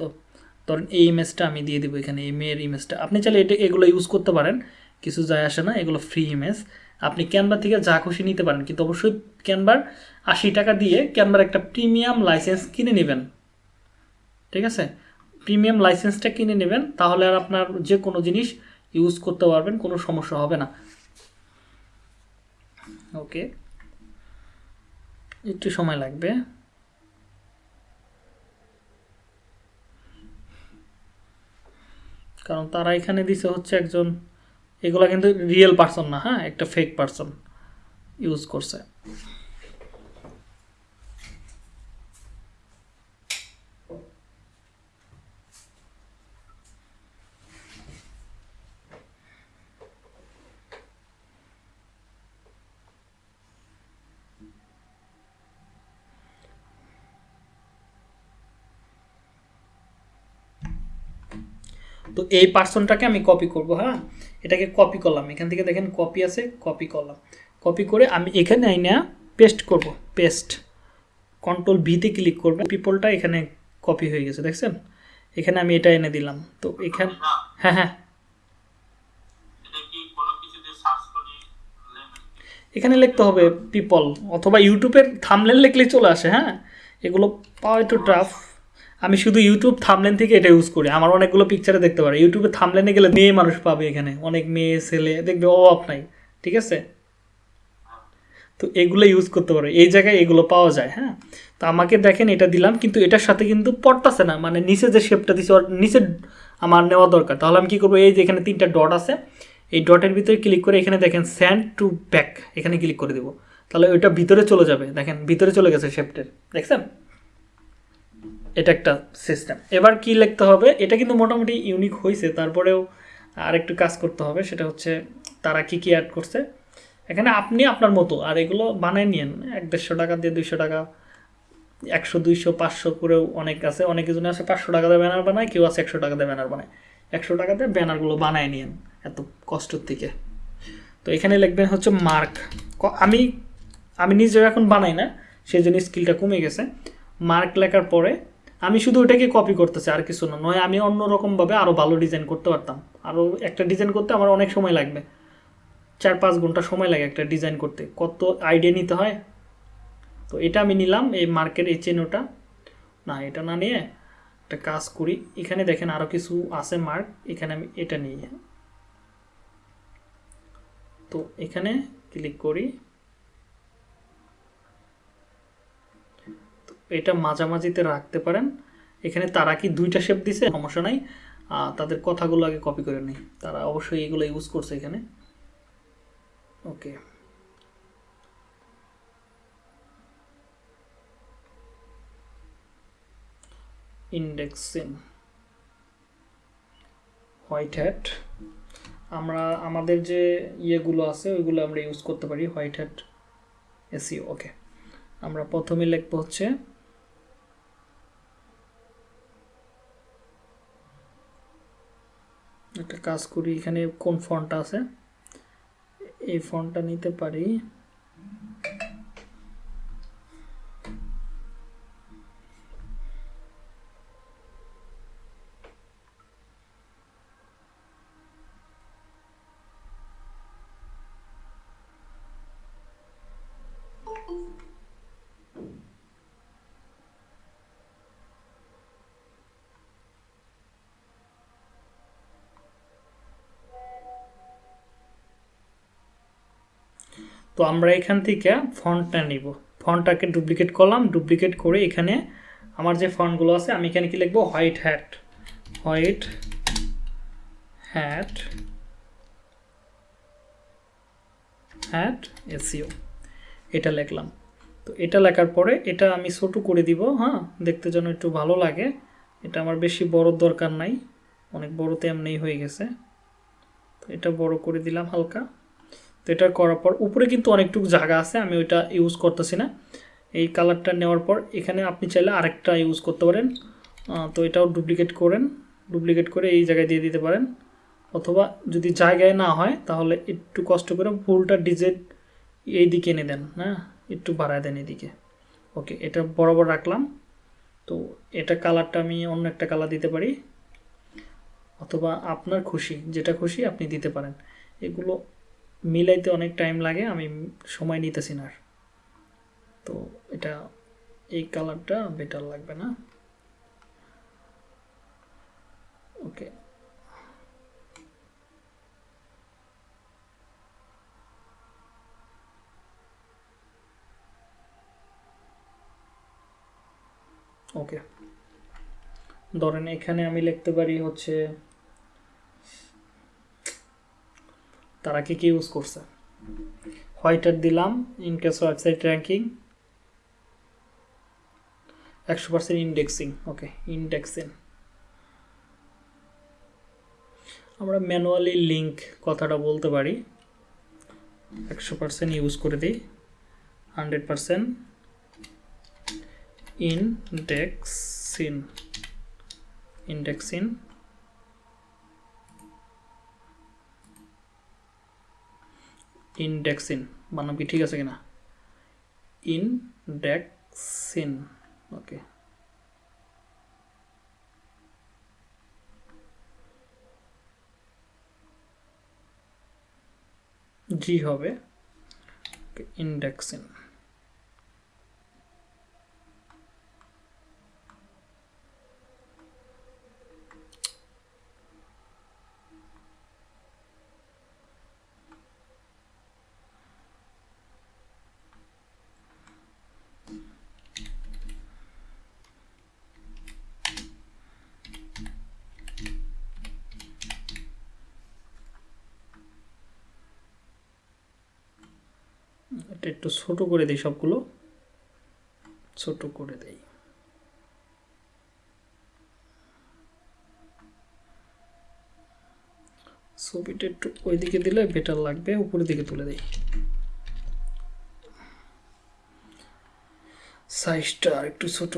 ধরেন এই ইমেজটা আমি দিয়ে দিব এখানে, এই মেয়ের ইমেজটা আপনি চাইলে এটা, এগুলো ইউজ করতে পারেন, কিছু যায় আসে না, এগুলো ফ্রি ইমেজ আপনি ক্যানভা থেকে যা খুশি নিতে পারেন, কিন্তু অবশ্যই ক্যানভার আশি টাকা দিয়ে ক্যানভার একটা প্রিমিয়াম লাইসেন্স কিনে নেবেন। ঠিক আছে? প্রিমিয়াম লাইসেন্সটা কিনে নেবেন, তাহলে আর আপনার যে কোনো জিনিস ইউজ করতে পারবেন, কোনো সমস্যা হবে না। ওকে একটু সময় লাগবে। কারণ তারা এখানে দিছে হচ্ছে একজন, এগুলা কিন্তু রিয়েল পার্সন না হ্যাঁ? একটা ফেক পার্সন ইউজ করছে। এই পার্সনটাকে আমি কপি করব হ্যাঁ? এটাকে কপি করলাম। এখান থেকে দেখেন কপি আছে কপি করলাম। কপি করে আমি এখানে আইনা পেস্ট করব পেস্ট কন্ট্রোল ভিতে ক্লিক করবে। পিপলটা এখানে কপি হয়ে গেছে, দেখছেন? এখানে আমি এটা এনে দিলাম। তো এখানে হ্যাঁ হ্যাঁ। এখানে লিখতে হবে পিপল অথবা ইউটিউবের থামলেন লিখলেই চলে আসে হ্যাঁ? এগুলো পাওয়া একটু টাফ আমি শুধু ইউটিউব থামলেন থেকে এটা ইউজ করি। আমার অনেকগুলো পিকচারে দেখতে পারে। ইউটিউবে থামলেনে গেলে মেয়ে মানুষ পাবে এখানে। অনেক মেয়ে, ছেলে, দেখবে অভাব নাই। ঠিক আছে? তো এগুলো ইউজ করতে পারো। এই জায়গায় এগুলো পাওয়া যায় হ্যাঁ? তো আমাকে দেখেন এটা দিলাম, কিন্তু এটার সাথে কিন্তু পড়তাছে না। মানে নিচে যে শেপটা দিছে নিচে আমার নেওয়া দরকার। তাহলে আমি কী করব? এই যে এখানে তিনটা ডট আছে, এই ডটের ভিতরে ক্লিক করে এখানে দেখেন স্যান্ড টু ব্যাক এখানে ক্লিক করে দেবো। তাহলে ওইটা ভিতরে চলে যাবে। দেখেন, ভিতরে চলে গেছে শেপটের দেখছেন? এটা একটা সিস্টেম এবার কি লিখতে হবে? এটা কিন্তু মোটামুটি ইউনিক হয়েছে তারপরেও আরেকটু কাজ করতে হবে, সেটা হচ্ছে তারা কি কি অ্যাড করছে? এখানে আপনি আপনার মতো, আর এগুলো বানায় নিয়েন। এক দেড়শো টাকা দিয়ে দুইশো টাকা, একশো, দুইশো, পাঁচশো করেও অনেক আছে। অনেক জনে আছে পাঁচশো টাকা দিয়ে ব্যানার বানায়, কেউ আছে একশো টাকা দিয়ে ব্যানার বানায়। একশো টাকা দিয়ে ব্যানারগুলো বানায় নিয়েন এত কষ্টর থেকে। তো এখানে লিখবেন হচ্ছে মার্ক আমি আমি নিজেও এখন বানাই না, সেই জন্য স্কিলটা কমে গেছে। মার্ক লেখার পরে আমি শুধু ওটাকে কপি করতেছি, আর কিছু না। নয়, আমি অন্যরকমভাবে আরও ভালো ডিজাইন করতে পারতাম। আরও একটা ডিজাইন করতে আমার অনেক সময় লাগবে। চার পাঁচ ঘণ্টা সময় লাগে একটা ডিজাইন করতে। কত আইডিয়া নিতে হয়? তো এটা আমি নিলাম, এই মার্কের এই চেনোটা না, এটা না নিয়ে একটা কাজ করি। এখানে দেখেন আরও কিছু আছে মার্ক এখানে আমি এটা নিই তো এখানে ক্লিক করি। এটা মাঝামাঝিতে রাখতে পারেন। এখানে তারা কি দুইটা শেপ দিছে? সমস্যা নাই। তাদের কথাগুলো আগে কপি করে নিই। তারা অবশ্যই এগুলো ইউজ করছে এখানে। ওকে। ইন্ডেক্সিং হোয়াইট হ্যাট আমরা, আমাদের যে ইয়েগুলো আছে, ওইগুলো আমরা ইউজ করতে পারি। হোয়াইট হ্যাট এসিও ওকে আমরা প্রথমে লিখব হচ্ছে একটা কাজ করি এখানে কোন ফন্টটা আছে? এই ফন্টটা নিতে পারি। তো আমরা এখান থেকে ফন্টটা নিব। ফন্টটাকে ডুপ্লিকেট করলাম ডুপ্লিকেট করে এখানে আমার যে ফন্টগুলো আছে, আমি এখানে কি লিখব? White hat white hat hat SEO এটা লিখলাম। তো এটা লেখার পরে এটা আমি ছোট করে দিব হ্যাঁ? দেখতে যেন একটু ভালো লাগে। এটা আমার বেশি বড় দরকার নাই। অনেক বড়তে এমনিই হয়ে গেছে। তো এটা বড় করে দিলাম হালকা। তো এটা করার পর উপরে কিন্তু অনেকটুকু জায়গা আছে, আমি ওইটা ইউজ করতেছি না। এই কালারটা নেওয়ার পর এখানে আপনি চাইলে আরেকটা ইউজ করতে পারেন। তো এটাও ডুপ্লিকেট করেন ডুপ্লিকেট করে এই জায়গায় দিয়ে দিতে পারেন। অথবা যদি জায়গায় না হয়, তাহলে একটু কষ্ট করে ফুলটা ডিজেট এই দিকে এনে দেন হ্যাঁ? একটু বাড়ায় দেন এদিকে। ওকে, এটা বরাবর রাখলাম। তো এটা কালারটা আমি অন্য একটা কালার দিতে পারি। অথবা আপনার খুশি, যেটা খুশি আপনি দিতে পারেন। এগুলো মিলাইতে অনেক টাইম লাগে, আমি সময় নিতেছি না। তো এটা, এই কালারটা বেটার লাগবে না। ওকে ওকে ধরেন এখানে আমি লিখতে পারি হচ্ছে তারা কি কি ইউজ করছে? হোয়াইটার দিলাম ইন কেস ওয়েবসাইট র্যাঙ্কিং একশো পার্সেন্ট ইন্ডেক্সিং ওকে ইন্ডেক্সিং আমরা ম্যানুয়ালি লিঙ্ক কথাটা বলতে পারি, একশো পার্সেন্ট ইউজ করে দিই হান্ড্রেড পার্সেন্ট ইনডেক্সিন ইন্ডেক্সিন ইনডেক্সিন। বানাম কি ঠিক আছে কিনা? ইনডেক্সিন। ওকে। জি হবে। ইন্ডেক্সিন এটা একটু ছোট করে দিই সবগুলো। ছোট করে দেই। ছবিটা একটু ওইদিকে দিলে বেটার লাগবে, উপরের দিকে তুলে দেই। সাইজটা একটু ছোট,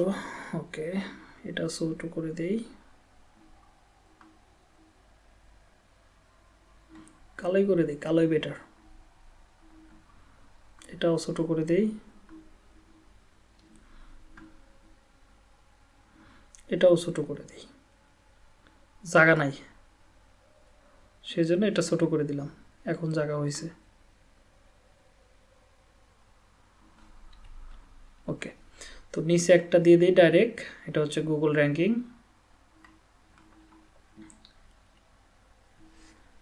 ওকে, এটা ছোট করে দেই। কালোই করে দিই, কালোই বেটার এটাও ছোট করে দেই। এটাও ছোট করে দেই। জায়গা নাই। সেই জন্য এটা ছোট করে দিলাম। এখন জায়গা হয়েছে ওকে। তো নিচে একটা দিয়ে দিই ডাইরেক্ট। এটা হচ্ছে Google ranking.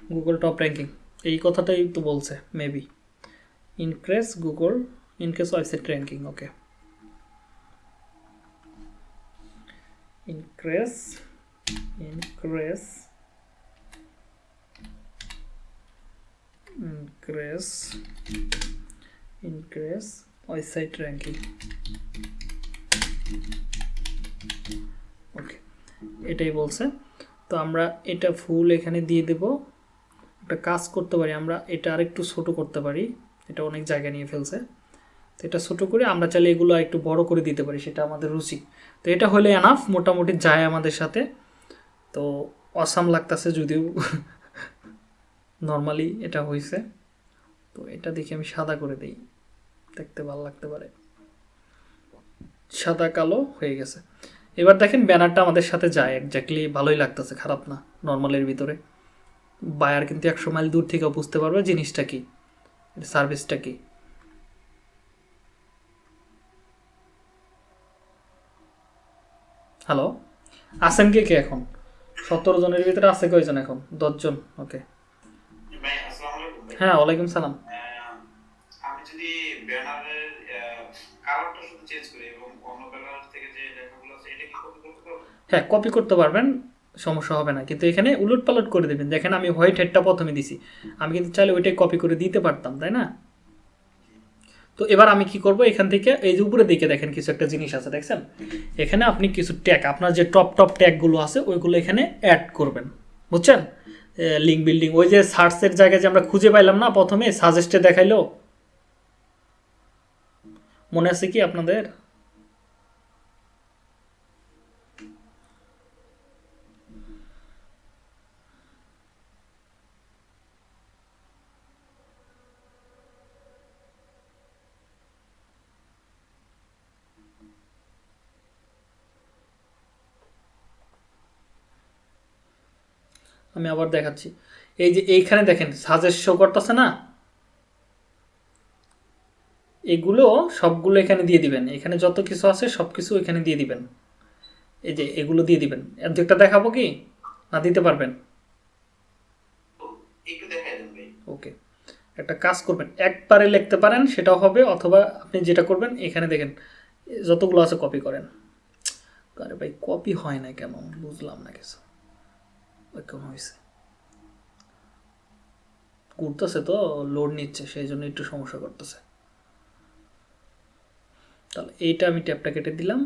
Google top ranking. এই কথাটাই তো বলছে, maybe. Increase google increase website ranking okay increase increase increase increase website ranking okay এটাই বলছে তো আমরা এটা ফুল এখানে দিয়ে দেব একটা কাজ করতে পারি আমরা এটা আরেকটু ছোট করতে পারি এটা অনেক জায়গা নিয়ে ফেলছে। তো এটা ছোটো করে আমরা চাইলে এগুলো একটু বড় করে দিতে পারি, সেটা আমাদের রুচি। তো এটা হলে এনাফ মোটামুটি যায় আমাদের সাথে। তো অসাম লাগতেছে যদিও। নর্মালি এটা হয়েছে তো এটা দেখে আমি সাদা করে দিই। দেখতে ভালো লাগতে পারে। সাদা, কালো হয়ে গেছে। এবার দেখেন ব্যানারটা আমাদের সাথে যায়। একজাক্টলি ভালোই লাগতেছে, খারাপ না। নর্মালের ভিতরে। বায়ার কিন্তু একশো মাইল দূর থেকে বুঝতে পারবে জিনিসটা কি। সার্ভিসটা কি? হ্যালো আছেন কে কে এখন? সতেরো জনের ভিতরে আছে কয়জন এখন? দশজন? ওকে হ্যাঁ ওয়ালাইকুম সালাম। আমি যদি কালারটা শুধু চেঞ্জ করি এবং অন্য কালার থেকে যে লেখাগুলো আছে এটা কি কপি করতে পারব হ্যাঁ কপি করতে পারবেন। সমস্যা হবে না। কিন্তু এখানে উলট পালট করে দেবেন। দেখেন আমি হোয়াইট হেডটা প্রথমে দিছি। আমি কিন্তু চাইলে ওইটাই কপি করে দিতে পারতাম, তাই না? তো এবার আমি কি করব? এখান থেকে এই যে উপরে দিকে দেখেন কিছু একটা জিনিস আছে, দেখছেন? এখানে আপনি কিছু ট্যাগ আপনার যে টপ টপ ট্যাগগুলো আছে, ওইগুলো এখানে অ্যাড করবেন। বুঝছেন? লিঙ্ক বিল্ডিং ওই যে সার্চের জায়গায় যে আমরা খুঁজে পাইলাম না প্রথমে সাজেস্টে দেখাইলো? মনে আছে কি আপনাদের? আমি আবার দেখাচ্ছি। এই যে এইখানে দেখেন সাজেস্ট শো করতেছে না? এগুলো সবগুলো এখানে দিয়ে দিবেন। এখানে যত কিছু আছে সব কিছু এখানে দিয়ে দিবেন। এই যে এগুলো দিয়ে দিবেন। একটা দেখাবো কি? না দিতে পারবেন? ওকে। একটা কাজ করবেন। একবারে লিখতে পারেন সেটাও হবে অথবা আপনি যেটা করবেন এখানে দেখেন যতগুলো আছে কপি করেন। আরে ভাই কপি হয় না কেন? বুঝলাম না কিছু। ওই কম হয়েছে করতেছে তো লোড নিচ্ছে, সেই জন্য একটু সমস্যা করতেছে। তাহলে এইটা আমি ট্যাপটা কেটে দিলাম।